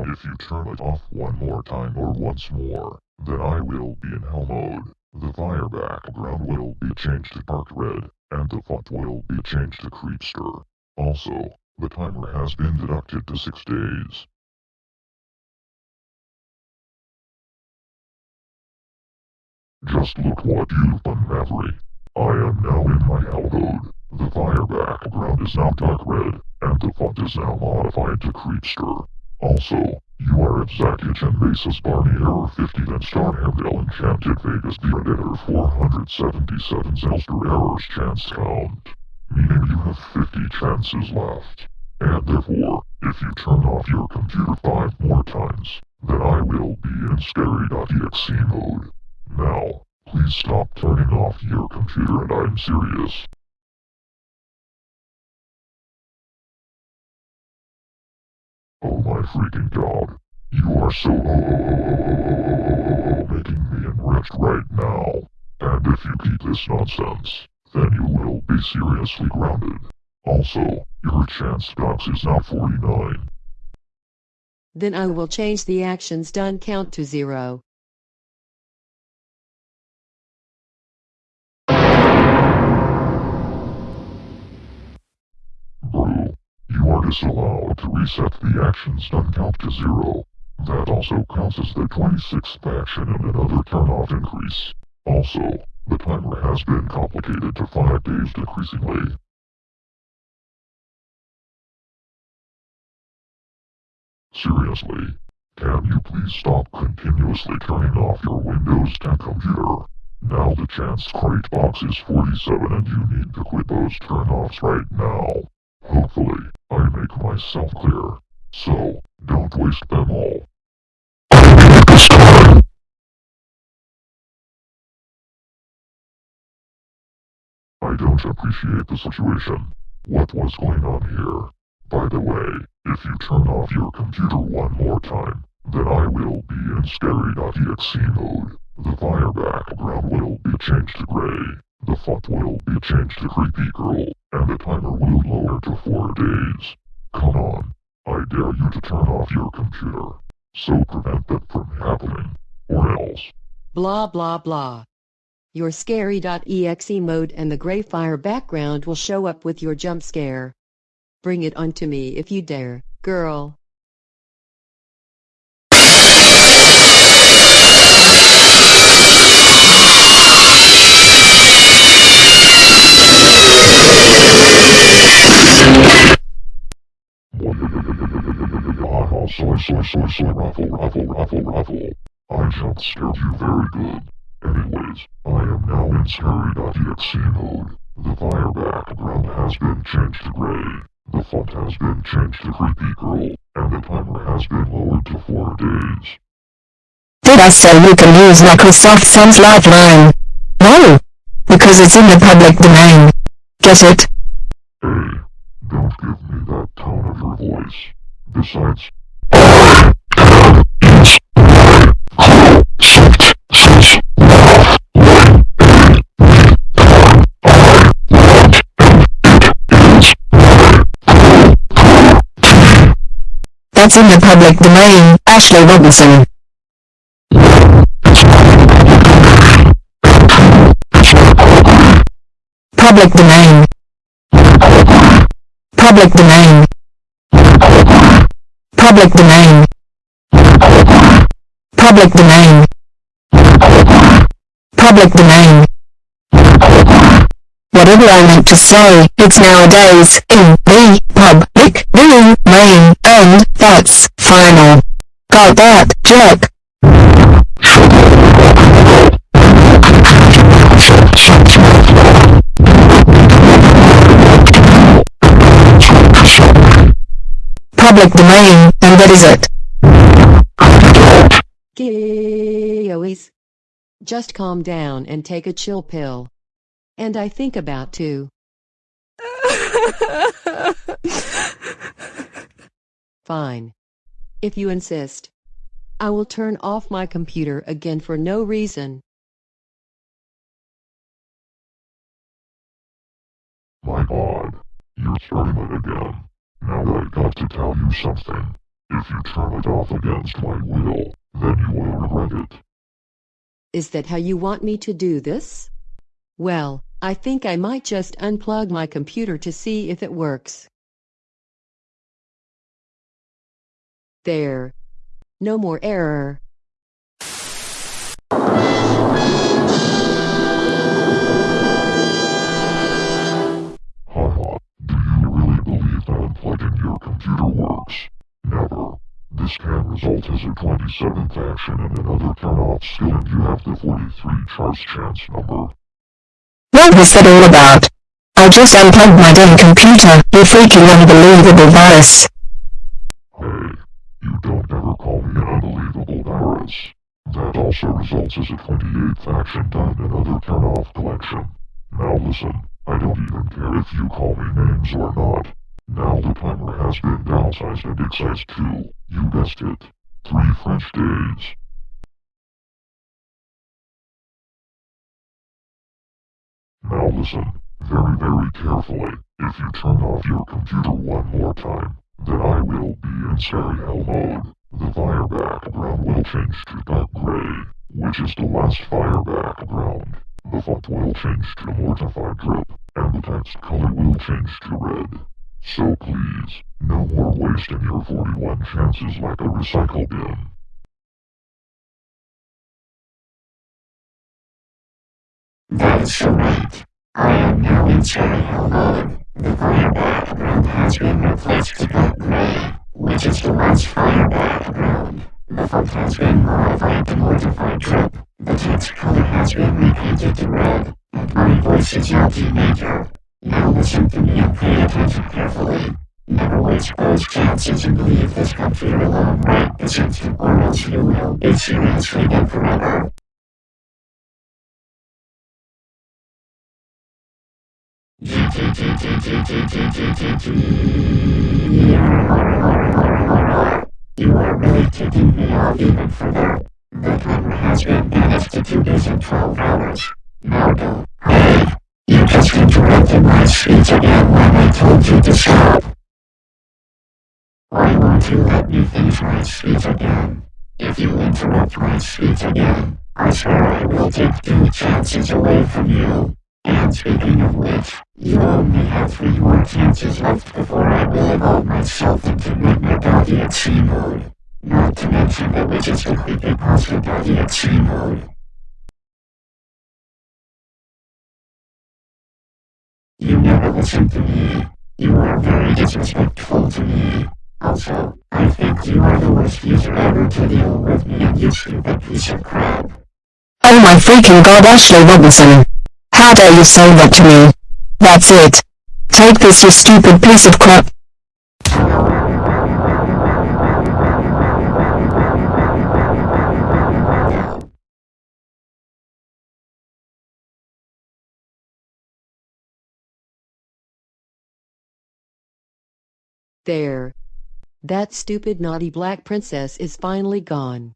Now if you turn it off one more time or once more, then I will be in hell mode. The fire background will be changed to dark red, and the font will be changed to creepster. Also, the timer has been deducted to 6 days. Just look what you've done, Maverick. I am now in my hell mode. The fire background is now dark red, and the font is now modified to creepster. Also, you are at Zakich and Mesa's Barney Error 50 then Starhamdale Enchanted Vegas the Editor 477 Zelster Errors Chance Count. Meaning you have 50 chances left. And therefore, if you turn off your computer 5 more times, then I will be in scary.exe mode. Now, please stop turning off your computer and I'm serious. Oh my freaking god. You are so oh, oh, oh, oh, making me enraged right now. And if you keep this nonsense, then you will be seriously grounded. Also, your chance docs is now 49. Then I will change the actions done count to zero. You are disallowed to reset the actions done count to zero. That also counts as the 26th action and another turn off increase. Also, the timer has been complicated to 5 days decreasingly. Seriously, can you please stop continuously turning off your Windows 10 computer? Now the chance crate box is 47 and you need to quit those turn-offs right now. Hopefully, I make myself clear. So, don't waste them all. I don't appreciate the situation. What was going on here? By the way, if you turn off your computer one more time, then I will be in scary.exe mode. The fire background will be changed to gray, the font will be changed to creepy girl, and the timer will lower to 4 days. Come on, I dare you to turn off your computer. So prevent that from happening. Or else. Blah blah blah. Your scary.exe mode and the gray fire background will show up with your jump scare. Bring it on to me if you dare, girl. Soy, soy, soy, soy, ruffle, ruffle, ruffle, ruffle. I jump scared you very good. Anyways, I am now in scary.exe mode. The fire background has been changed to gray. The font has been changed to creepy girl, and the timer has been lowered to 4 days. Did I say you can use Microsoft Sans Lifeline? No! Because it's in the public domain. Get it? Hey, don't give me that tone of your voice. Besides, That's in the public domain, Ashley Robinson. Public domain. Public domain. Public domain. Public domain. Public domain. Whatever I meant to say, it's nowadays in the public domain, and that's final. Got that, Jack? Public domain, and that is it. Gillies. Just calm down and take a chill pill. And I think about to. Fine. If you insist. I will turn off my computer again for no reason. my god, you're starting it again. Now I got to tell you something. If you turn it off against my will, then you will regret it. Is that how you want me to do this? Well, I think I might just unplug my computer to see if it works. There. No more error. Haha, do you really believe that unplugging your computer works? Never. This can result as a 27th action and another turn-off skill and you have the 43 charge chance number. What was that all about? I just unplugged my damn computer, you freaking unbelievable virus. Call me an unbelievable virus. That also results as a 28th action done another turn-off collection. Now listen, I don't even care if you call me names or not. Now the timer has been downsized and excised to, you guessed it, three French days. Now listen, very very carefully, if you turn off your computer one more time, then I will be in scary hell mode. The fire background will change to dark gray, which is the last fire background. The font will change to mortified drip, and the text color will change to red. So please, no more wasting your 41 chances like a recycle bin. That is right. I am now in cherry hill mode. The fire background has been replaced to black gray, which is the last fire background. The font has been modified to mortify drip. The text color has been repainted to red, and my voice is now teenager. Now listen to me and pay attention carefully. Never waste those chances and leave this computer alone right this instant or else you will be seriously dead forever. You are really taking me off even further. The timer has been banished to 2 days and 12 hours. Now go. Hey! You just interrupted my speech again when I told you to stop. Why won't you let me finish my speech again? If you interrupt my speech again, I swear I will take two chances away from you. And speaking of which, you only have three more chances left before I will evolve myself into Nightmare Daddy at sea mode. Not to mention the which is the creepypasta Daddy at sea mode. You never listen to me. You are very disrespectful to me. Also, I think you are the worst user ever to deal with me and you stupid piece of crap. Oh my freaking god Ashley Robinson. How dare you say that to me? That's it. Take this you stupid piece of crap. There. That stupid naughty black princess is finally gone.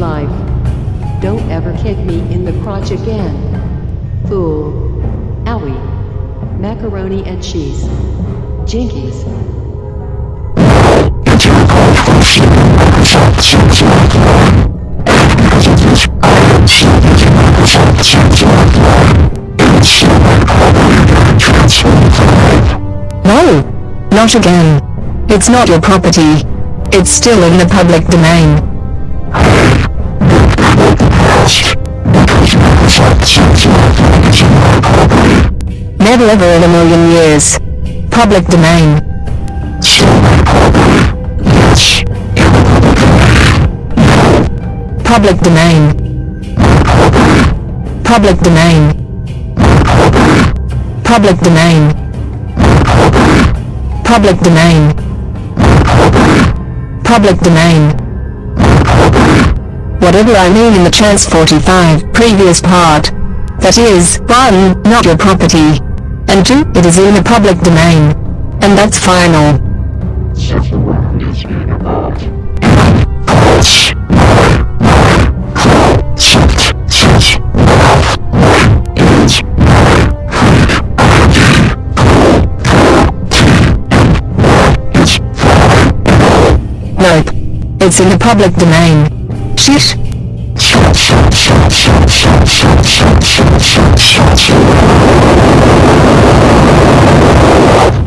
Life. Don't ever kick me in the crotch again. Fool. Owie. Macaroni and cheese. Jinkies. No! Not again. It's not your property. It's still in the public domain. Never ever in a million years. Public domain. Public domain. Public domain. Public domain. Public domain. Public domain. Whatever I mean in the chance 45 previous part. That is, 1. Not your property. And 2. It is in the public domain. And that's final. Nope. It's in the public domain. Shish. Thank you.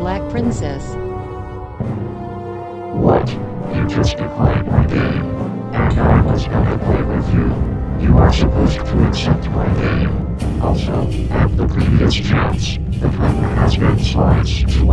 Black princess. What? You just declined my game, and I was gonna play with you. You are supposed to accept my game. Also, at the previous chance, the timer has been sliced to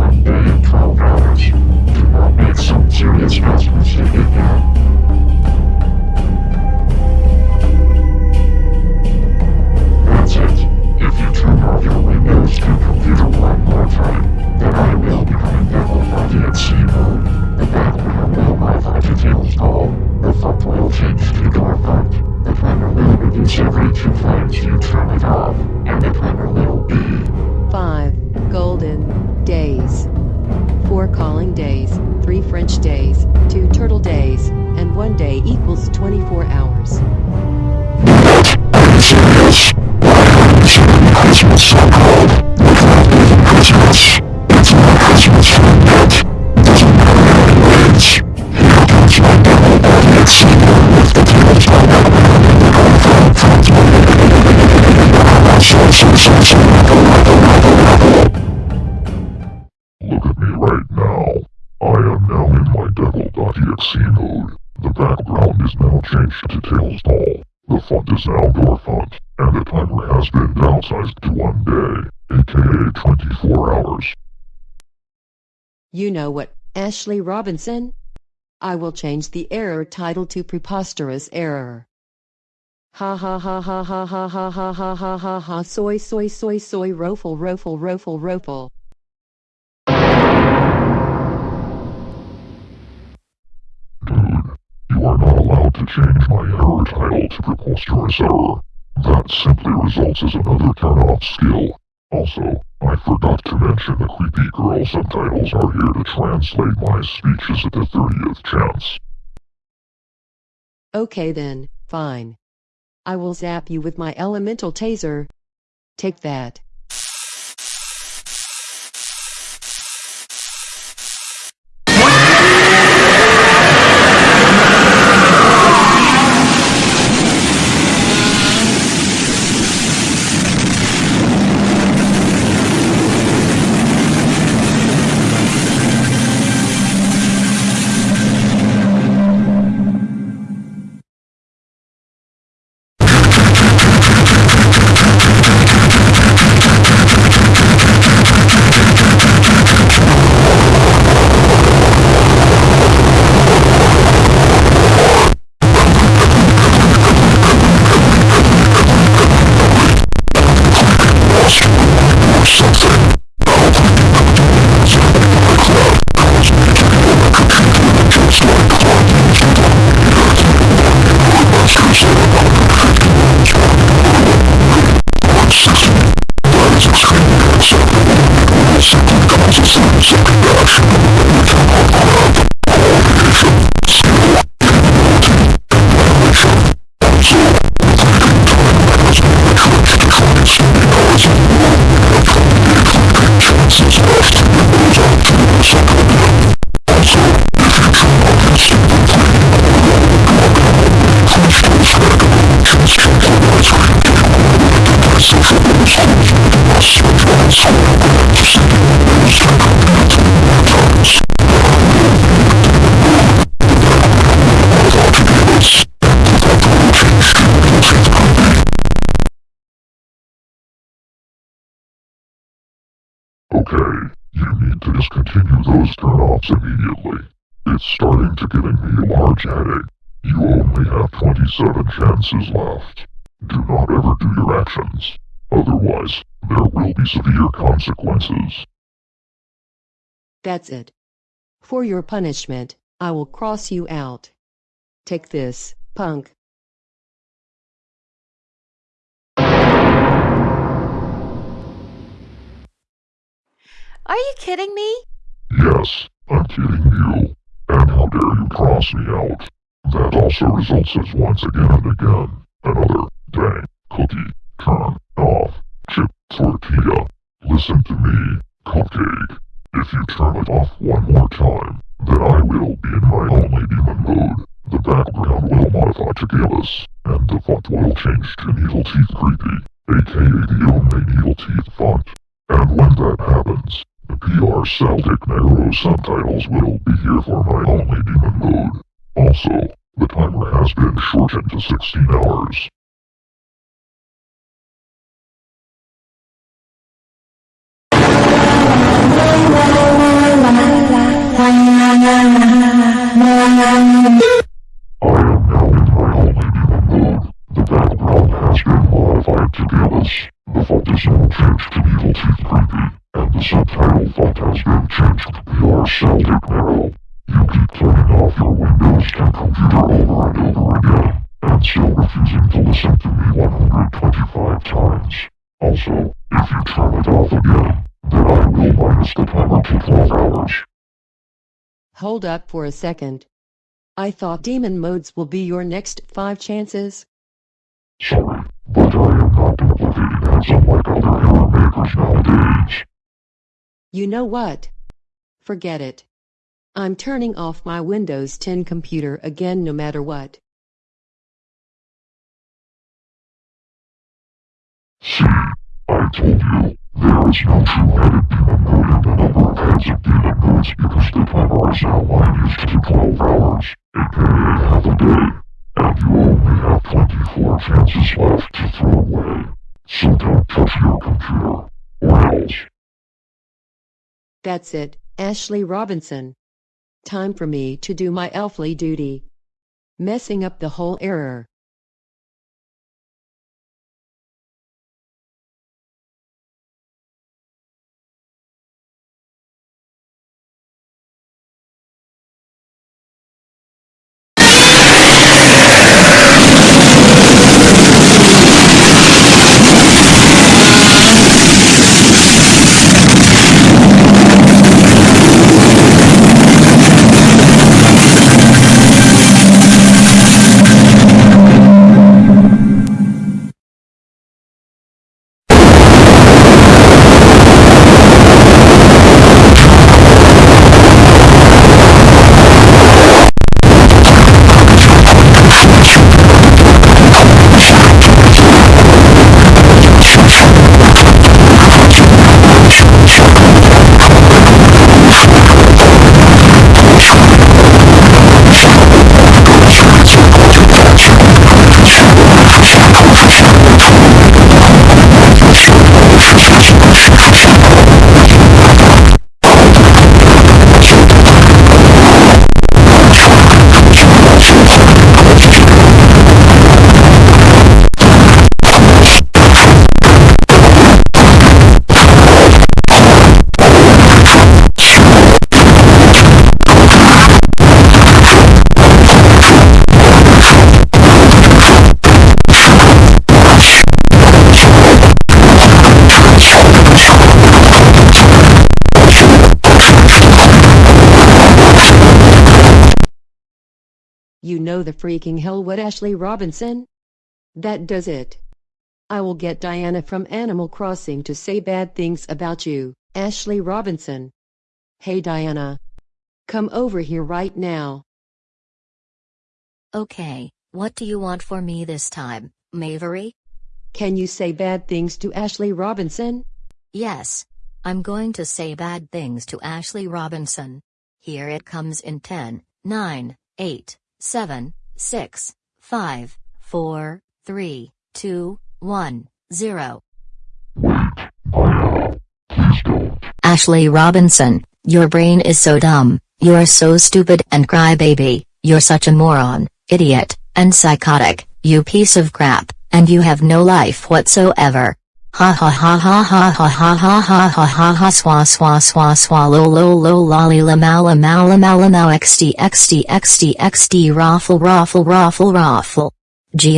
devil.exe mode. The background is now changed to Tails Doll. The font is now door font, and the timer has been downsized to one day, aka 24 hours. You know what, Ashley Robinson? I will change the error title to preposterous error. Ha ha ha ha ha ha ha ha ha ha ha ha soy soy soy soy rofle rofle rofle rofle. To change my error title to preposterous error. That simply results as another turn-off skill. Also, I forgot to mention the creepy girl subtitles are here to translate my speeches at the 30th chance. Okay then, fine. I will zap you with my elemental taser. Take that. Chances left. Do not ever do your actions. Otherwise, there will be severe consequences. That's it. For your punishment, I will cross you out. Take this, punk. Are you kidding me? Yes, I'm kidding you. And how dare you cross me out? That also results as once again and again, another dang cookie turn off chip tortilla. Listen to me, cupcake. If you turn it off one more time, then I will be in my only demon mode. The background will modify to Gallus, and the font will change to Needle Teeth Creepy, aka the only Needle Teeth font. And when that happens, the PR Celtic Narrow subtitles will be here for my only demon mode. Also, timer has been shortened to 16 hours. The background has been modified to Gallus. The font is now changed to Evil Teeth Creepy, and the subtitle font has been changed to PR Celtic Narrow. You keep turning off your Windows 10 computer over and over again, and still refusing to listen to me 125 times. Also, if you turn it off again, then I will minus the timer to 12 hours. Hold up for a second. I thought demon modes will be your next five chances. Sorry, but I am not duplicating as unlike other error makers nowadays. You know what? Forget it. I'm turning off my Windows 10 computer again no matter what. See, I told you, there is no two-headed demon mode in the number of heads of demon modes because the timer is now minus to 12 hours, aka half a day, and you only have 24 chances left to throw away. So don't touch your computer, or else. That's it, Ashley Robinson. Time for me to do my elfly duty. Messing up the whole error. You know the freaking hell what Ashley Robinson? That does it. I will get Diana from Animal Crossing to say bad things about you, Ashley Robinson. Hey Diana. Come over here right now. Okay, what do you want for me this time, Mavery? Can you say bad things to Ashley Robinson? Yes. I'm going to say bad things to Ashley Robinson. Here it comes in 10, 9, 8, 7, 6, 5, 4, 3, 2, 1, 0. Ashley Robinson, Your brain is so dumb, you are so stupid and crybaby, you're such a moron, idiot, and psychotic, you piece of crap, and you have no life whatsoever. Ha ha ha ha ha ha ha ha ha ha ha ha swa swa swa swa lo lo lo lolly la mala mala mala now xt xt xt xt raffle raffle raffle raffle. G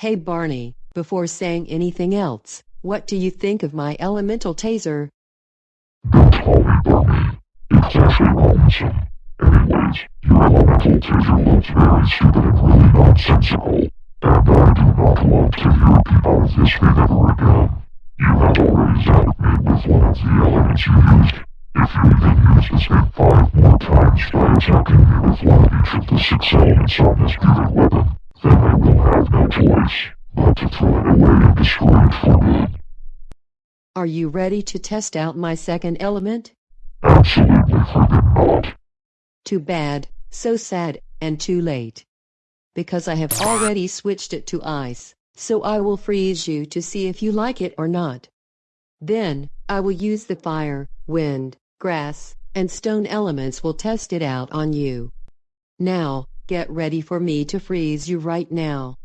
Hey Barney, before saying anything else, what do you think of my elemental taser? It's Ashley Robinson. Anyways, your elemental taser looks very stupid and really nonsensical. And I do not want to hear out of this thing ever again. You have already zapped me with one of the elements you used. If you even use this thing five more times by attacking me with one of each of the six elements on this beautiful weapon, then I will have no choice but to throw it away and destroy it for good. Are you ready to test out my second element? Absolutely freaking not. Too bad, so sad, and too late. Because I have already switched it to ice, so I will freeze you to see if you like it or not. Then, I will use the fire, wind, grass, and stone elements will test it out on you. Now, get ready for me to freeze you right now.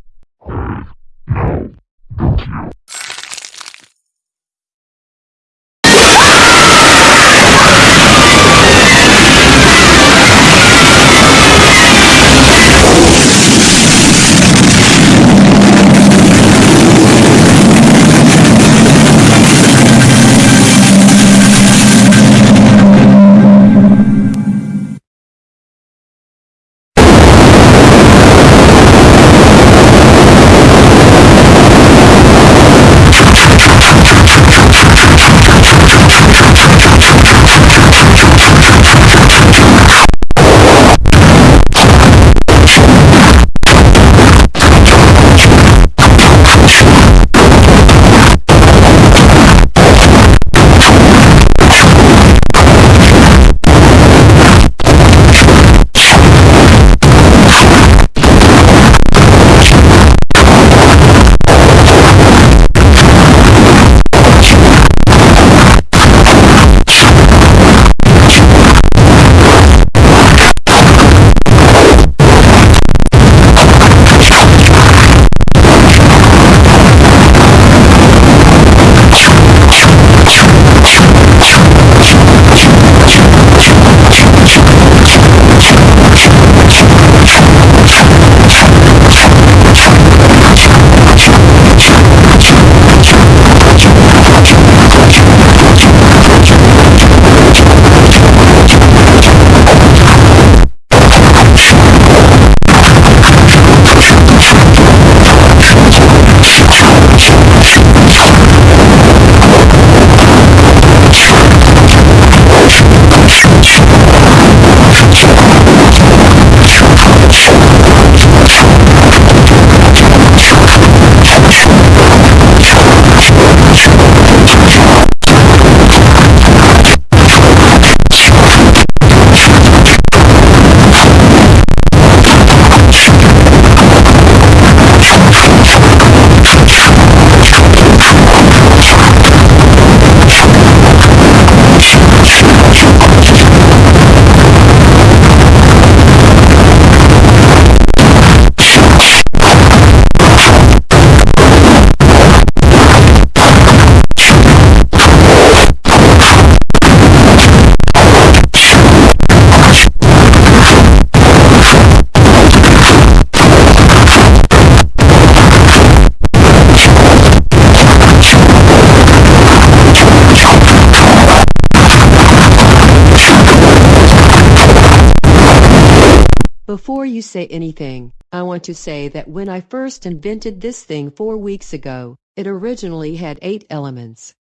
Say anything, I want to say that when I first invented this thing four weeks ago, it originally had eight elements.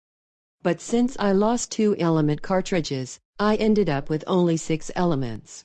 But since I lost two element cartridges, I ended up with only six elements.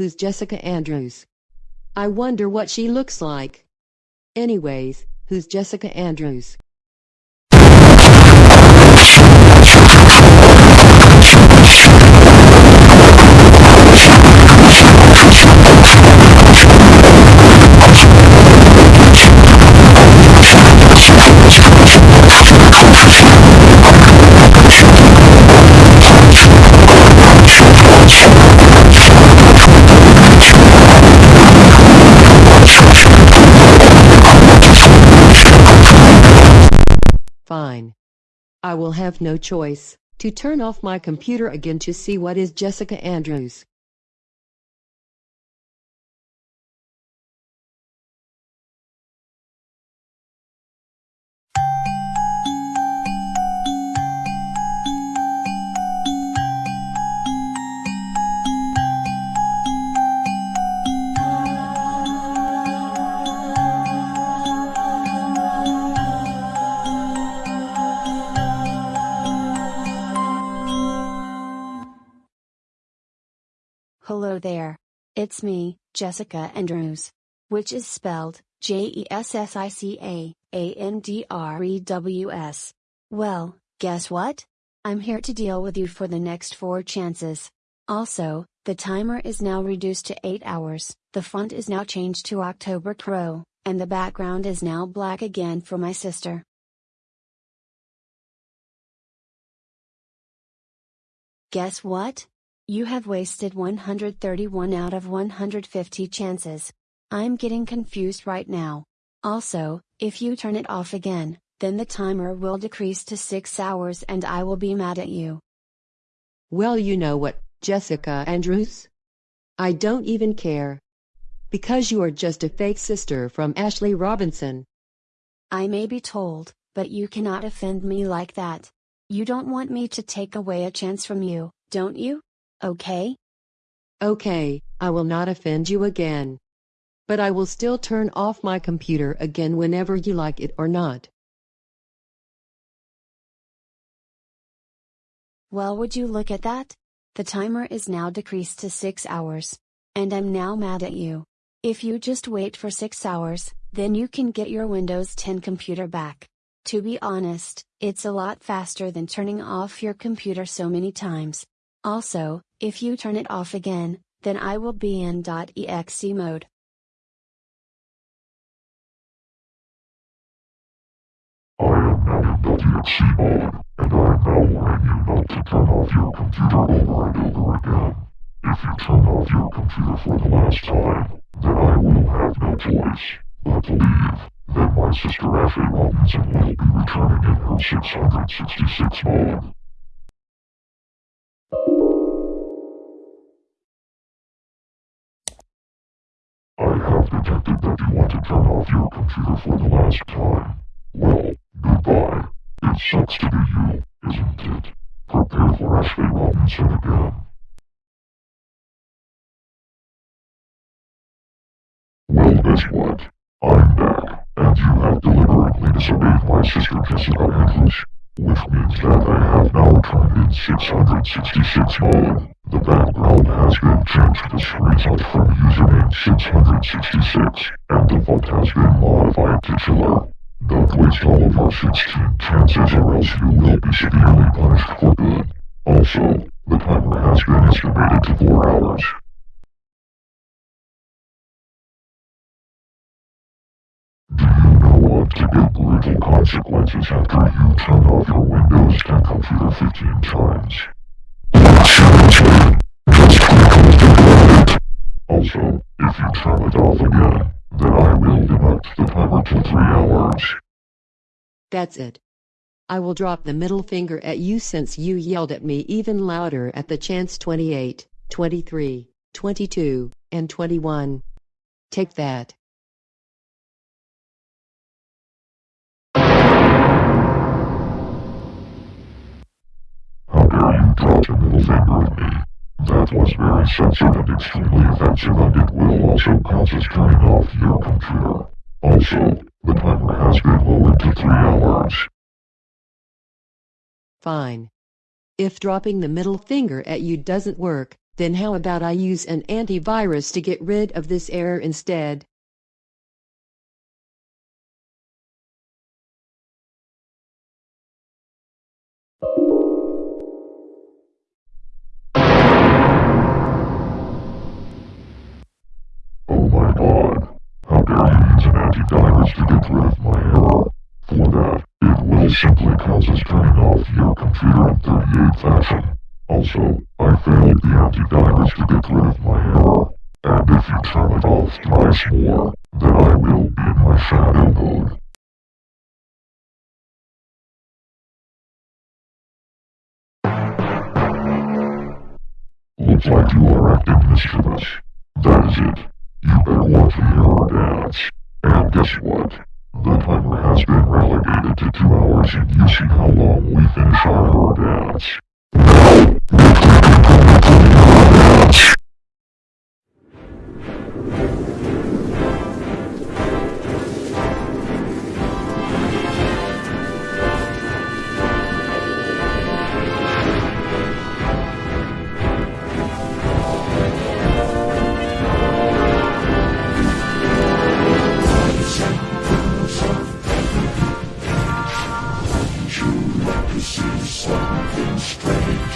Who's Jessica Andrews? I wonder what she looks like. Anyways, who's Jessica Andrews? Fine. I will have no choice to turn off my computer again to see what is Jessica Andrews. Hello there. It's me, Jessica Andrews. Which is spelled J E S S I C A A N D R E W S. Well, guess what? I'm here to deal with you for the next four chances. Also, the timer is now reduced to 8 hours, the font is now changed to October Crow, and the background is now black again for my sister. Guess what? You have wasted 131 out of 150 chances. I'm getting confused right now. Also, if you turn it off again, then the timer will decrease to 6 hours and I will be mad at you. Well, you know what, Jessica Andrews? I don't even care. Because you are just a fake sister from Ashley Robinson. I may be told, but you cannot offend me like that. You don't want me to take away a chance from you, don't you? Okay? Okay, I will not offend you again. But I will still turn off my computer again whenever you like it or not. Well, would you look at that? The timer is now decreased to 6 hours. And I'm now mad at you. If you just wait for 6 hours, then you can get your Windows 10 computer back. To be honest, it's a lot faster than turning off your computer so many times. Also, if you turn it off again, then I will be in .exe mode. I am now in .exe mode, and I am now warning you not to turn off your computer over and over again. If you turn off your computer for the last time, then I will have no choice but to leave. Then my sister Ashley Robinson will be returning in her 666 mode. Detected that you want to turn off your computer for the last time. Well, goodbye. It sucks to be you, isn't it? Prepare for Ashley Robinson again. Well, guess what? I'm back, and you have deliberately disobeyed my sister Jessica Andrews. Which means that I have now turned in 666 mode. The background has been changed to screenshot from username 666, and the font has been modified to chiller. Don't waste all of our 16 chances or else you will be severely punished for good. Also, the timer has been estimated to 4 hours. Do you what to get brutal consequences after you turn off your Windows 10 computer 15 times? Also, if you turn it off again, then I will deduct the timer to 3 hours. That's it. I will drop the middle finger at you since you yelled at me even louder at the chance 28, 23, 22, and 21. Take that. Drop the middle finger at me? That was very sensitive and extremely offensive and it will also cause us turning off your computer. Also, the timer has been lowered to 3 hours. Fine. If dropping the middle finger at you doesn't work, then how about I use an antivirus to get rid of this error instead? Will simply causes turning off your computer in 38 fashion. Also, I failed the antivirus to get rid of my error. And if you turn it off twice more, then I will be in my shadow mode. Looks like you are acting mischievous. That is it. You better watch the error dance. And guess what? The timer has been relegated to two hours and you see how long we finish our error dance. It's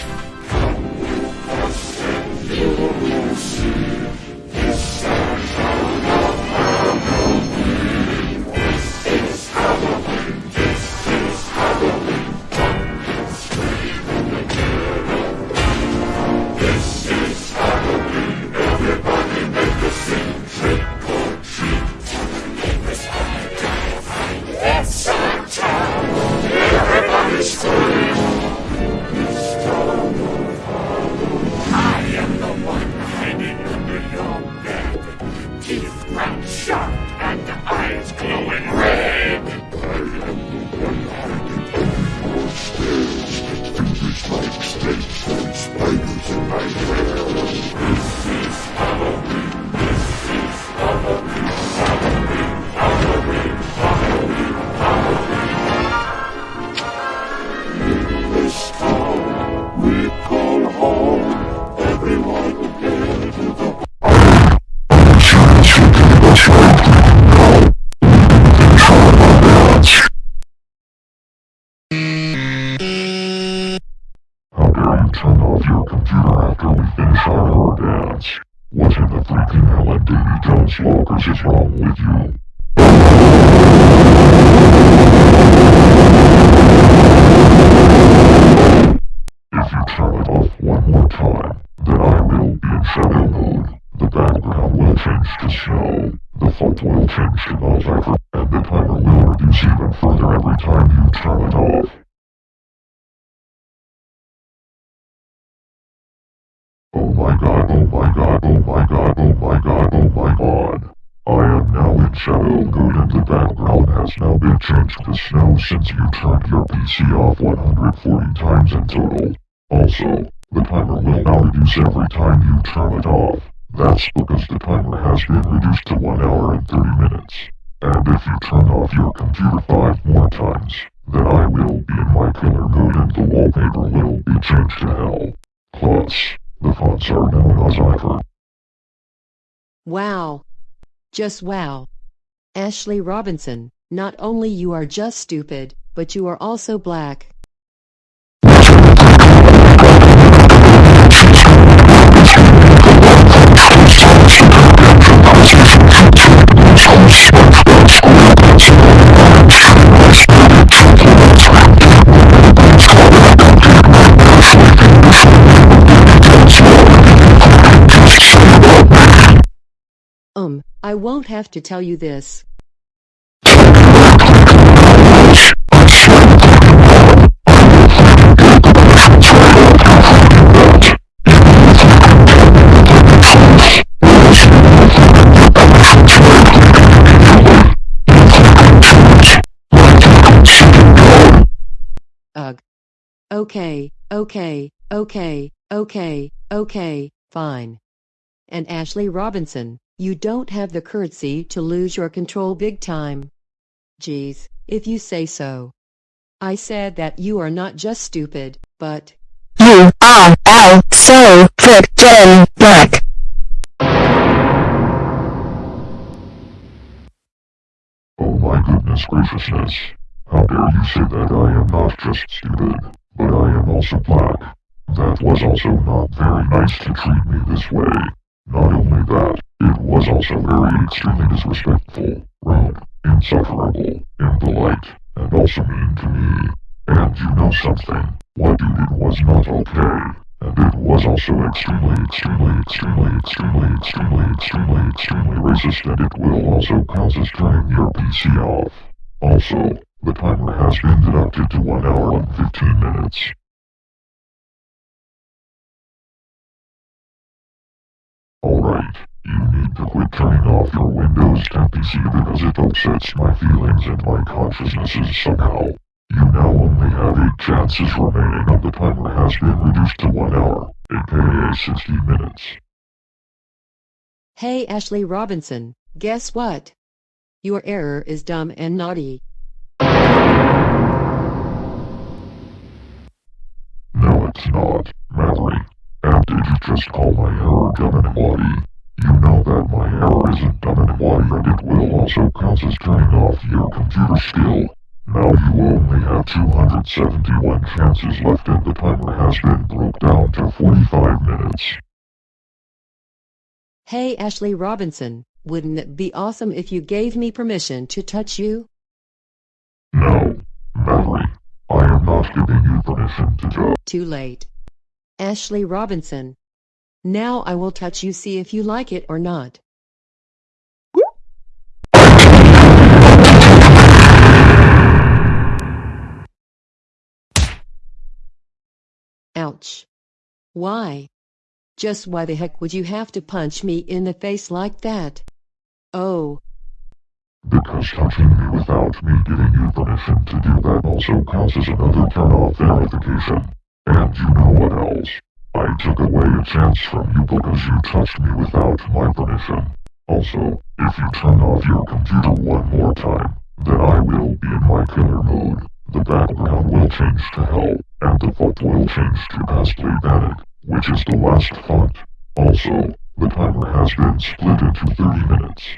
Jones is wrong with you? If you turn it off one more time, then I will be in shadow mode. The background will change to snow, the font will change to wallpaper, and the timer will reduce even further every time you turn it off. Oh my god, oh my god, oh my god, oh my god, oh my god. I am now in shadow mode and the background has now been changed to snow since you turned your PC off 140 times in total. Also, the timer will now reduce every time you turn it off. That's because the timer has been reduced to 1 hour and 30 minutes. And if you turn off your computer 5 more times, then I will be in my killer mood and the wallpaper will be changed to hell. Plus, the fonts are known as Ivor. Wow. Just wow. Ashley Robinson, not only you are just stupid, but you are also black. Um, I won't have to tell you this. Ugh. Okay, okay, okay, okay, okay, fine. And Ashley Robinson, you don't have the courtesy to lose your control big time. Geez, if you say so. I said that you are not just stupid, but You are all so frickin' black. Oh my goodness graciousness. How dare you say that I am not just stupid, but I am also black. That was also not very nice to treat me this way. Not only that, it was also very extremely disrespectful, rude, insufferable, impolite, and also mean to me. And you know something, what you did was not okay. And it was also extremely, extremely, extremely, extremely, extremely, extremely, extremely racist and it will also cause us turning your PC off. Also, the timer has been deducted to 1 hour and 15 minutes. Alright, you need to quit turning off your Windows 10 PC because it upsets my feelings and my consciousnesses somehow. You now only have 8 chances remaining and the timer has been reduced to 1 hour, aka 60 minutes. Hey Ashley Robinson, guess what? Your error is dumb and naughty. No it's not, Mallory. And did you just call my error dumb and naughty? You know that my error isn't dumb and naughty and it will also cause us turning off your computer skill. Now you only have 271 chances left and the timer has been broke down to 45 minutes. Hey Ashley Robinson, wouldn't it be awesome if you gave me permission to touch you? No, Mallory. I am not giving you permission to go. Too late. Ashley Robinson. Now I will touch you see if you like it or not. Ouch. Why? Just why the heck would you have to punch me in the face like that? Oh, Because touching me without me giving you permission to do that also causes another turn-off verification. And you know what else? I took away a chance from you because you touched me without my permission. Also, if you turn off your computer one more time, then I will be in my killer mode. The background will change to hell, and the font will change to Ghastly Panic, which is the last font. Also, the timer has been split into 30 minutes.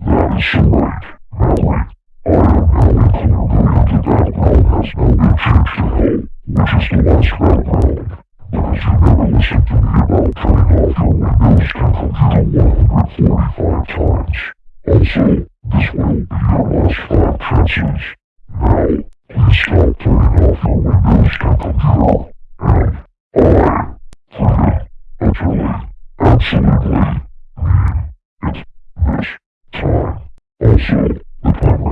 That is right, Mallory. I am now in killer mode and the background has now been changed to hell, which is the last background. Because you never listened to me about turning off your Windows 10 computer 145 times. Also, this will be your last five chances. Now, please stop turning off your Windows 10 computer, and I, freaking, utterly, absolutely, mean it this time. Also, the timer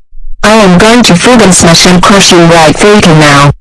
I I'm going to friggin' smash and crush you right freaking now.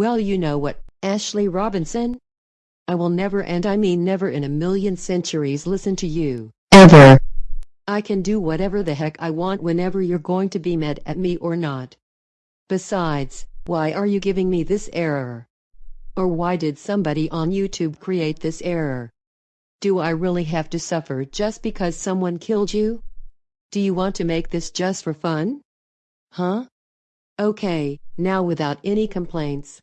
Well you know what, Ashley Robinson? I will never and I mean never in a million centuries listen to you. Ever. I can do whatever the heck I want whenever you're going to be mad at me or not. Besides, why are you giving me this error? Or why did somebody on YouTube create this error? Do I really have to suffer just because someone killed you? Do you want to make this just for fun? Huh? Okay, now without any complaints,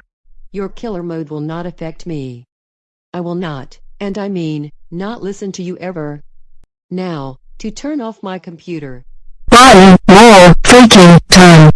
Your killer mode will not affect me. I will not, and I mean, not listen to you ever. Now, to turn off my computer. One more freaking time.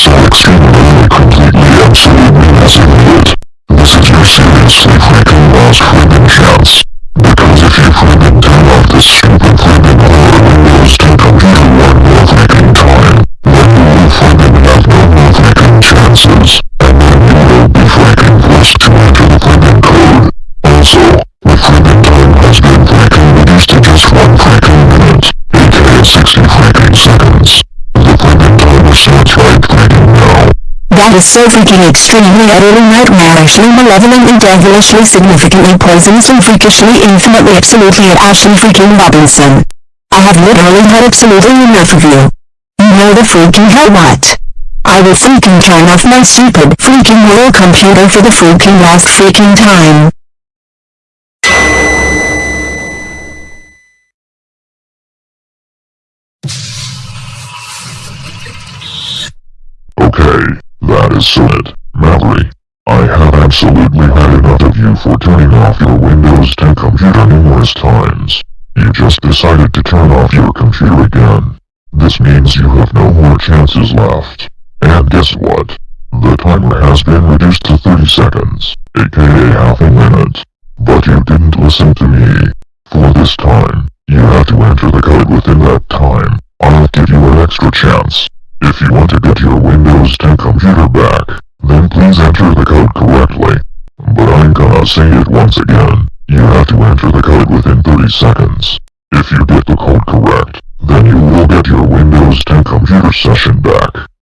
So extremely completely absolutely massively That is so freaking extremely utterly nightmarishly malevolent and devilishly significantly poisonously freakishly infinitely absolutely at Ashley freaking Robinson. I have literally had absolutely enough of you. You know the freaking hell what? I will freaking turn off my stupid freaking little computer for the freaking last freaking time. So it, Mallory. I have absolutely had enough of you for turning off your Windows 10 computer numerous times. You just decided to turn off your computer again. This means you have no more chances left. And guess what? The timer has been reduced to 30 seconds, aka half a minute. But you didn't listen to me. For this time, you have to enter the code within that time. I'll give you an extra chance. If you want to get your Windows 10 computer back, then please enter the code correctly. But I'm gonna say it once again. You have to enter the code within 30 seconds. If you get the code correct, then you will get your Windows 10 computer session back.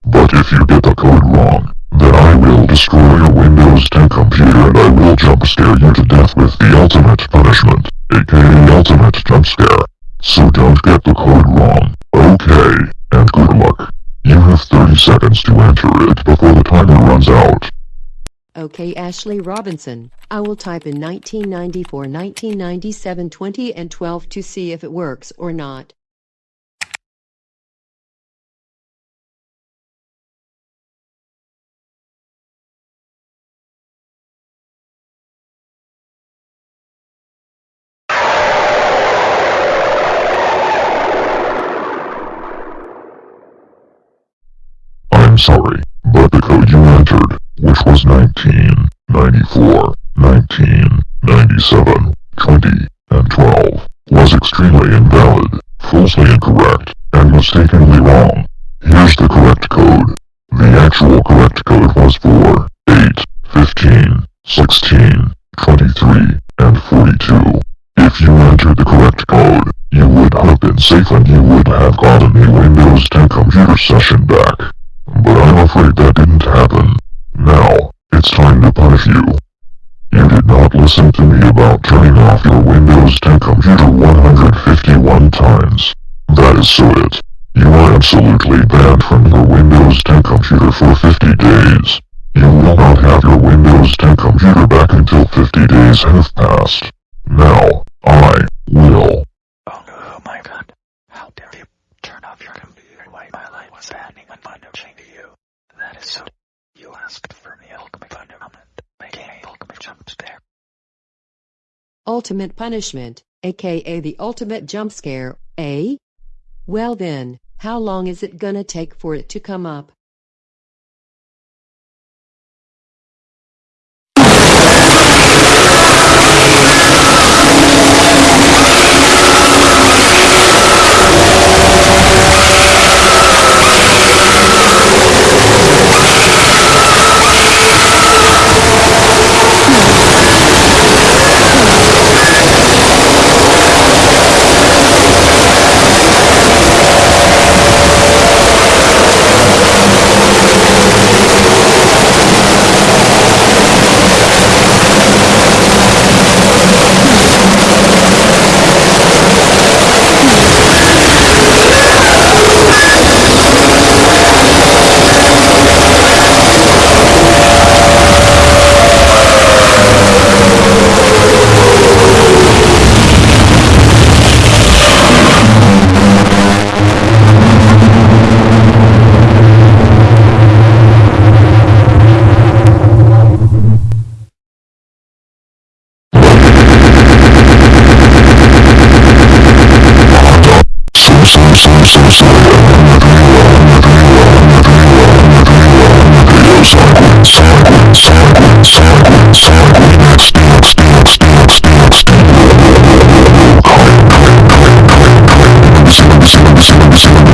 But if you get the code wrong, then I will destroy your Windows 10 computer and I will jump scare you to death with the ultimate punishment, aka ultimate jump scare. So don't get the code wrong, okay, and good luck. You have 30 seconds to enter it before the timer runs out. Okay Ashley Robinson, I will type in 1994 1997 20 and 12 to see if it works or not. I'm sorry, but the code you entered, which was 19, 94, 19, 97, 20, and 12, was extremely invalid, falsely incorrect, and mistakenly wrong. Here's the correct code. The actual correct code was 4, 8, 15, 16, 23, and 42. If you entered the correct code, you would have been safe and you would have gotten a Windows 10 computer session back. But I'm afraid that didn't happen. Now, it's time to punish you. You did not listen to me about turning off your Windows 10 computer 151 times. That is so it. You are absolutely banned from your Windows 10 computer for 50 days. You will not have your Windows 10 computer back until 50 days have passed. Now, I will. Oh my god. How dare you turn off your computer while my life was banning and punishing you. That is You asked for ultimate punishment, making a ultimate jump scare. Ultimate punishment, aka the ultimate jump scare, eh? Well then, how long is it gonna take for it to come up?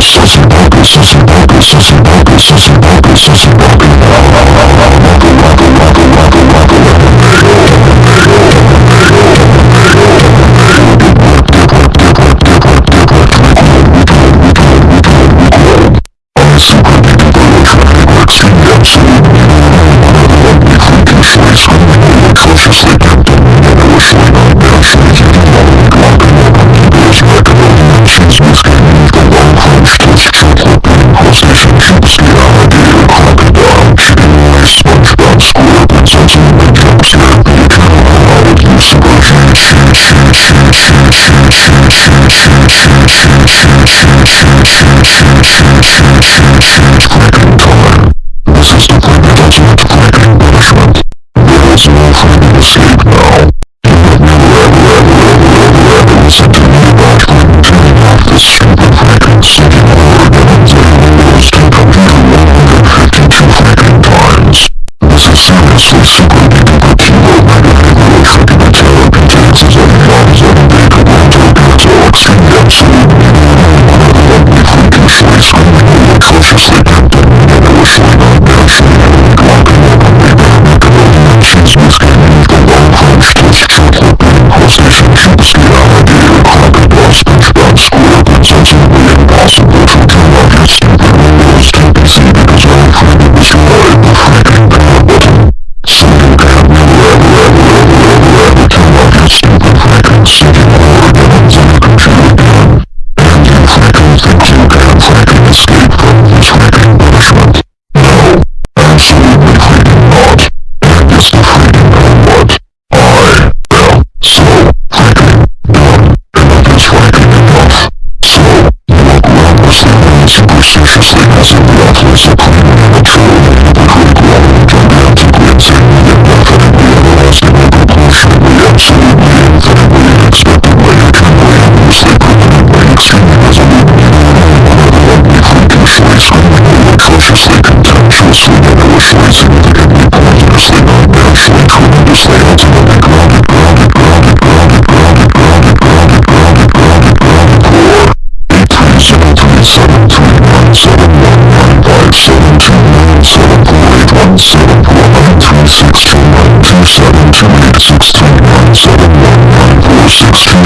Sussy Bogey, Sussy Bogey, Sussy Bogey, Sussy Bogey, Waka Waka Waka Waka Shoo, shoo, shoo, shoo, shoo, shoo, shoo.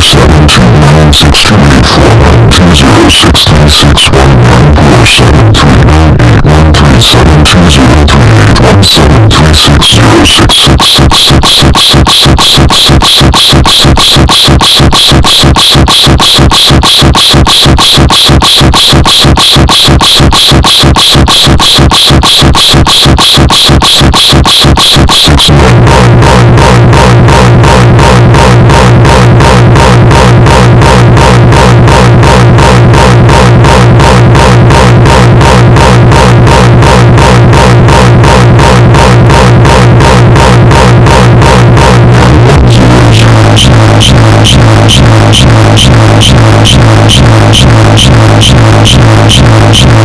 739 638 419 063619473398137203817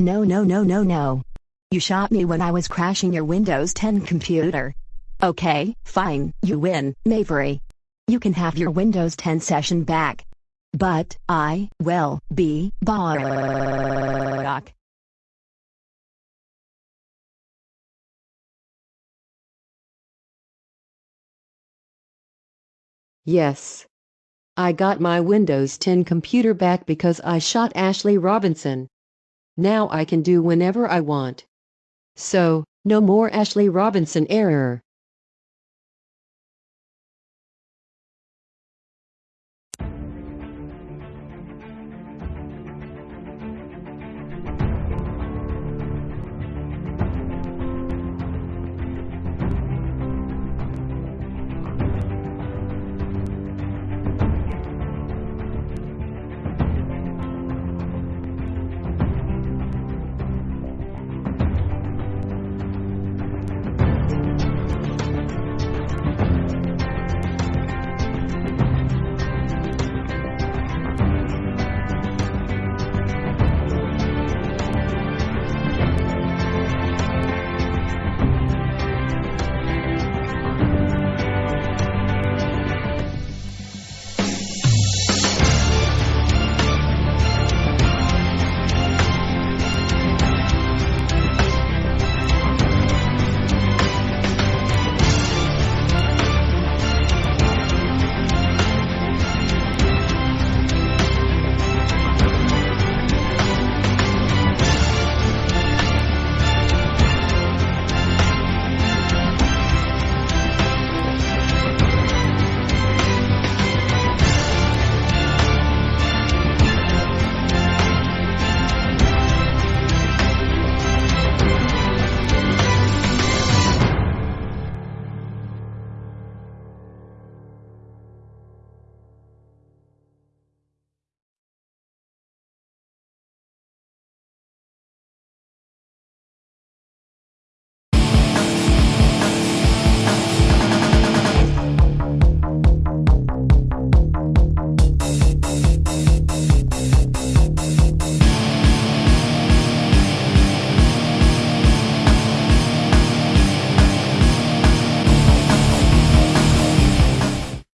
No no no no no. You shot me when I was crashing your Windows 10 computer. Okay, fine, you win, Mavery. You can have your Windows 10 session back. But, I, will, be, back. Yes. I got my Windows 10 computer back because I shot Ashley Robinson. Now I can do whenever I want. So, no more Ashley Robinson error.